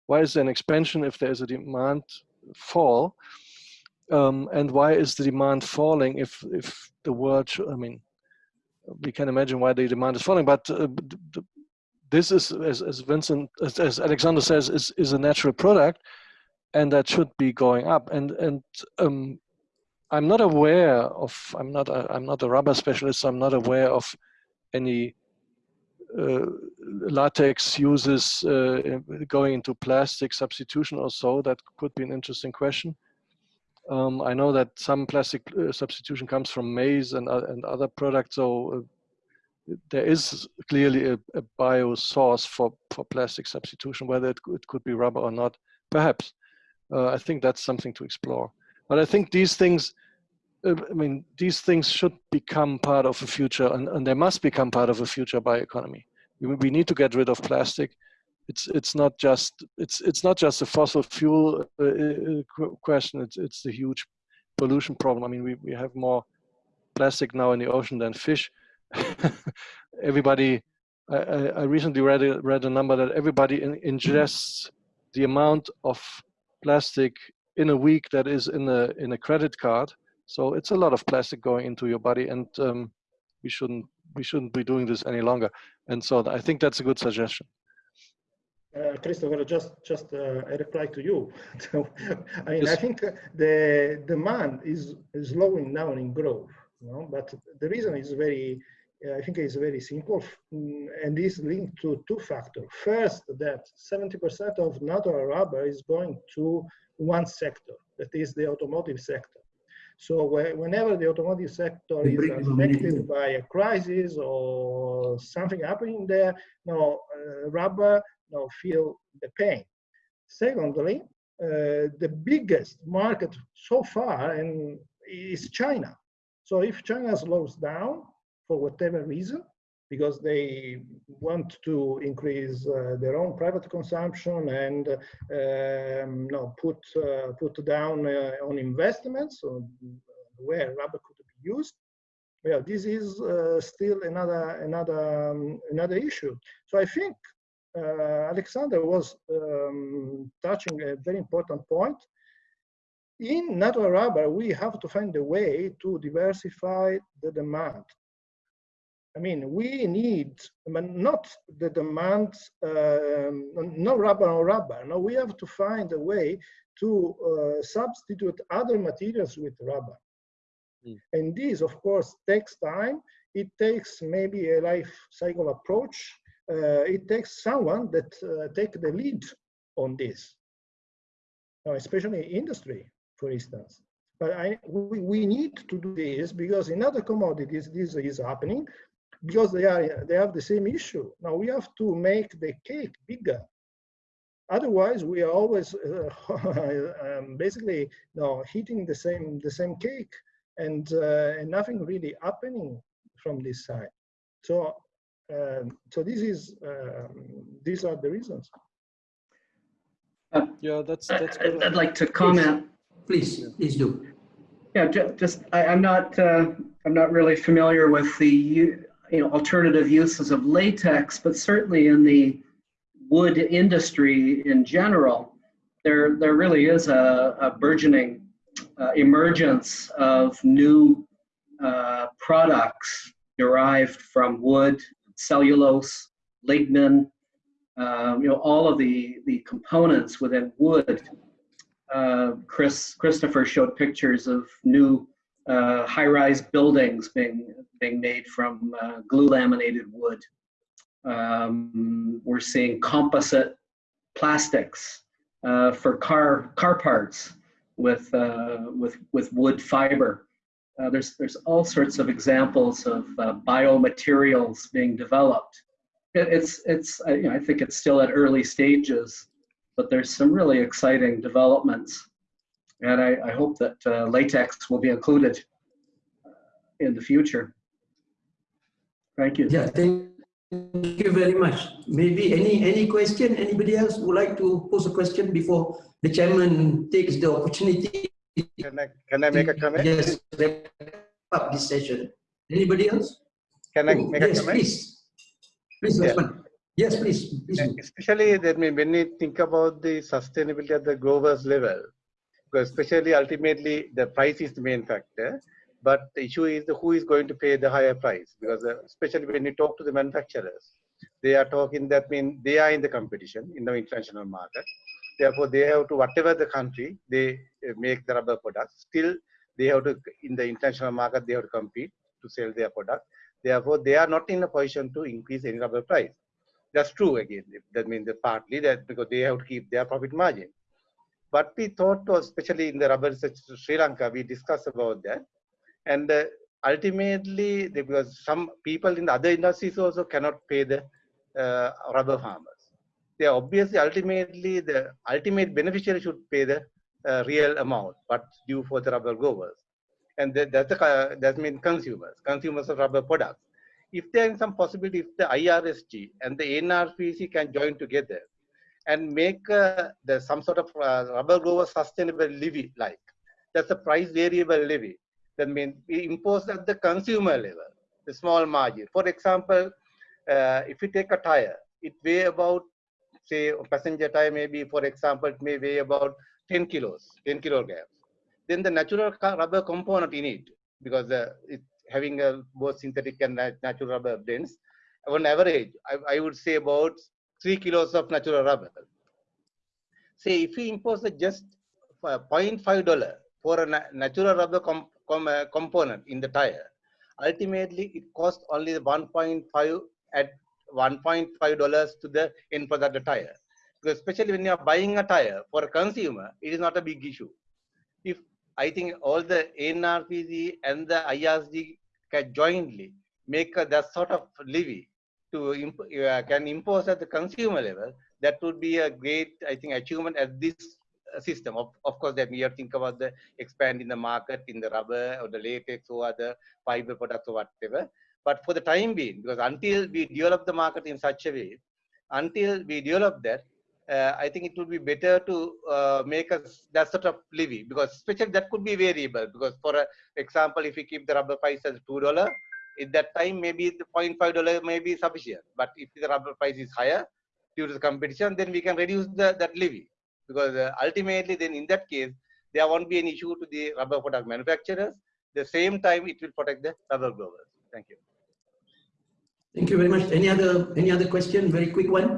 why is there an expansion if there is a demand fall? Um, and why is the demand falling if, if the world, I mean, we can imagine why the demand is falling, but uh, this is, as, as Vincent, as, as, Alexander says, is, is a natural product and that should be going up. And, and um, I'm not aware of, I'm not, a, I'm not a rubber specialist, so I'm not aware of any uh, latex uses uh, going into plastic substitution or so. That could be an interesting question. Um, I know that some plastic uh, substitution comes from maize and, uh, and other products, so uh, there is clearly a, a, bio source for, for plastic substitution, whether it, it could be rubber or not, perhaps. Uh, I think that's something to explore. But I think these things, uh, I mean, these things should become part of a future, and, and they must become part of a future bioeconomy. We, we need to get rid of plastic. It's it's not just it's it's not just a fossil fuel uh, uh question. It's it's the huge pollution problem. I mean, we we have more plastic now in the ocean than fish. everybody, I, I recently read a, read a number that everybody in, ingests the amount of plastic in a week that is in a in a credit card. So it's a lot of plastic going into your body, and um, we shouldn't we shouldn't be doing this any longer. And so I think that's a good suggestion. Uh, Christopher, just just uh, a reply to you. I mean, yes. I think the demand is, is slowing down in growth, you know, but the reason is very I think it's very simple mm, and is linked to two factors. First, that 70% of natural rubber is going to one sector, that is the automotive sector. So whenever the automotive sector is affected by a crisis or something happening there, no uh, rubber no feel the pain. Secondly, uh, the biggest market so far and is China. So if China slows down, for whatever reason, because they want to increase uh, their own private consumption and um, no, put uh, put down uh, on investments where rubber could be used. well, this is uh, still another another um, another issue. So I think uh, Alexander was um, touching a very important point. In natural rubber, we have to find a way to diversify the demand. I mean, we need, not the demand, um, no rubber on rubber. No, we have to find a way to uh, substitute other materials with rubber. Mm. And this, of course, takes time. It takes maybe a life cycle approach. Uh, it takes someone that uh, take the lead on this, especially industry, for instance. But I, we, we need to do this because in other commodities, this is happening because they are they have the same issue. Now we have to make the cake bigger. Otherwise, we are always uh, um, basically you know, hitting the same the same cake, and, uh, and nothing really happening from this side. So um, so this is um, these are the reasons. Uh, yeah, that's that's. Good. I'd like to comment. Please, please, please do. Yeah, just just I, am not uh, I'm not really familiar with the you know, alternative uses of latex, but certainly in the wood industry in general, there, there really is a, a burgeoning uh, emergence of new uh, products derived from wood, cellulose, lignin, um, you know, all of the, the components within wood. Uh, Chris Christopher showed pictures of new uh, high-rise buildings being being made from uh, glue laminated wood. Um, we're seeing composite plastics uh, for car car parts with uh, with with wood fiber. Uh, there's there's all sorts of examples of uh, biomaterials being developed. It, it's it's you know, I think it's still at early stages, but there's some really exciting developments and I, I hope that uh, latex will be included in the future. Thank you. Yeah, thank you very much. Maybe any any question? Anybody else would like to pose a question before the chairman takes the opportunity? Can I can I make a comment? Yes, wrap up this session. Anybody else? Can I oh, make yes, a comment? Please, please, yeah. Yes, please. please. Especially that when you think about the sustainability at the global level, because especially ultimately the price is the main factor but the issue is the who is going to pay the higher price? Because uh, especially when you talk to the manufacturers they are talking that mean they are in the competition in the international market. Therefore they have to whatever the country they uh, make the rubber products still they have to in the international market they have to compete to sell their product. Therefore they are not in a position to increase any rubber price. That's true again. That means that partly that because they have to keep their profit margin. But we thought especially in the rubber research Sri Lanka, we discussed about that. And uh, ultimately, because some people in the other industries also cannot pay the uh, rubber farmers. They are obviously ultimately the ultimate beneficiary should pay the uh, real amount, but due for the rubber growers. And that, that's the, that means consumers, consumers of rubber products. If there is some possibility, if the IRSG and the NRPC can join together and make uh, the some sort of uh, rubber grower sustainable levy like that's a price variable levy that means we impose at the consumer level the small margin. For example uh, if you take a tire it weigh about say passenger tire maybe for example it may weigh about 10 kilos 10 kilograms then the natural rubber component in it because uh, it's having a both synthetic and natural rubber blends. On average I, I would say about 3 kilos of natural rubber. Say if we impose just 0.5 dollar for a natural rubber com com component in the tire, ultimately it costs only 1.5 at 1.5 dollars to the end product the tire. Because especially when you are buying a tire for a consumer, it is not a big issue. If I think all the NRPC and the IRSG can jointly make that sort of levy to imp uh, can impose at the consumer level, that would be a great, I think, achievement at this system. Of, of course, that we have to think about the expanding the market in the rubber or the latex or other fiber products or whatever. But for the time being, because until we develop the market in such a way, until we develop that, uh, I think it would be better to uh, make us that sort of levy because especially that could be variable because for uh, example, if we keep the rubber price as two dollar, at that time maybe the 0.5 dollar may be sufficient. But if the rubber price is higher due to the competition, then we can reduce the, that levy because uh, ultimately then in that case there won't be an issue to the rubber product manufacturers. the same time it will protect the rubber growers. Thank you. Thank you very much. Any other any other question? Very quick one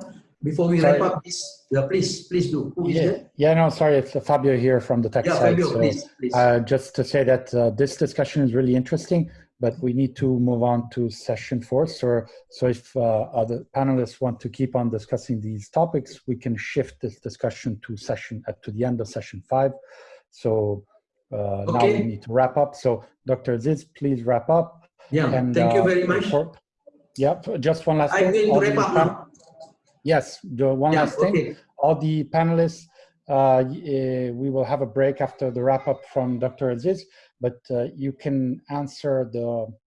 before we Sorry. wrap up. Please, yeah, please, please do. Who is Yeah, that? yeah, no, sorry, it's Fabio here from the tech Yeah, side. Fabio, So, please, please. uh, just to say that uh, this discussion is really interesting, but we need to move on to session four. So, so if uh, other panelists want to keep on discussing these topics, we can shift this discussion to session uh, to the end of session five. So uh, now we need to wrap up. So, Dr. Aziz, please wrap up. Yeah, And, thank you uh, very much. for- yeah, just one last I'm thing. to wrap up now. Yes, the one Yeah, last thing okay. all the panelists, uh, eh, we will have a break after the wrap up from Dr. Aziz, but uh, you can answer the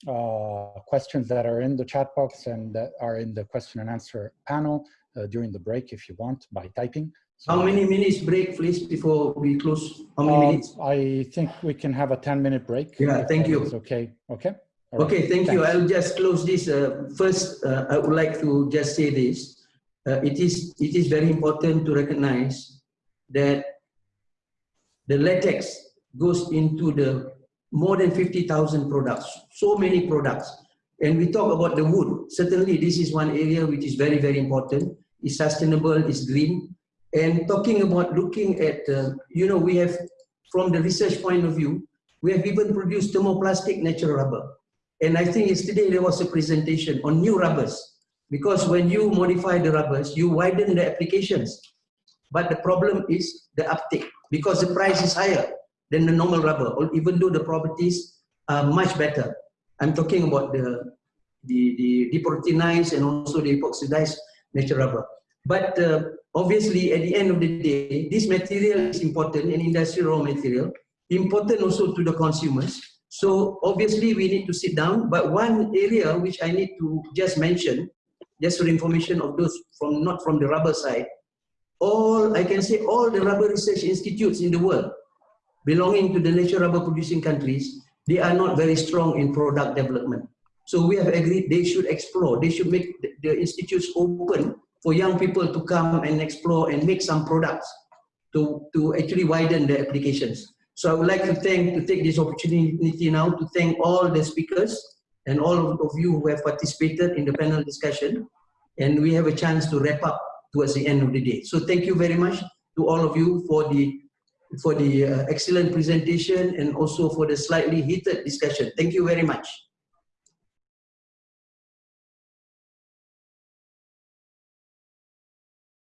uh, questions that are in the chat box and that are in the question and answer panel uh, during the break if you want by typing. So, How many minutes break, please, before we close? How many um, minutes? I think we can have a 10 minute break. Yeah, thank you. Okay, okay. Right. Okay, thank you. I'll just close this. Uh, first, uh, I would like to just say this. Uh, it is it is very important to recognize that the latex goes into the more than 50,000 products, so many products. And we talk about the wood. Certainly, this is one area which is very, very important. It's sustainable, it's green. And talking about looking at, uh, you know, we have, from the research point of view, we have even produced thermoplastic natural rubber. And I think yesterday there was a presentation on new rubbers. Because when you modify the rubbers, you widen the applications. But the problem is the uptake because the price is higher than the normal rubber, even though the properties are much better. I'm talking about the, the, the deproteinized and also the epoxidized natural rubber. But uh, obviously, at the end of the day, this material is important, an industrial raw material, important also to the consumers. So obviously, we need to sit down. But one area which I need to just mention, just for information of those from not from the rubber side, all I can say all the rubber research institutes in the world belonging to the natural rubber producing countries, they are not very strong in product development. So we have agreed they should explore, they should make the, institutes open for young people to come and explore and make some products to, to actually widen the applications. So I would like to thank, to take this opportunity now to thank all the speakers and all of you who have participated in the panel discussion. And we have a chance to wrap up towards the end of the day. So thank you very much to all of you for the for the uh, excellent presentation and also for the slightly heated discussion. Thank you very much.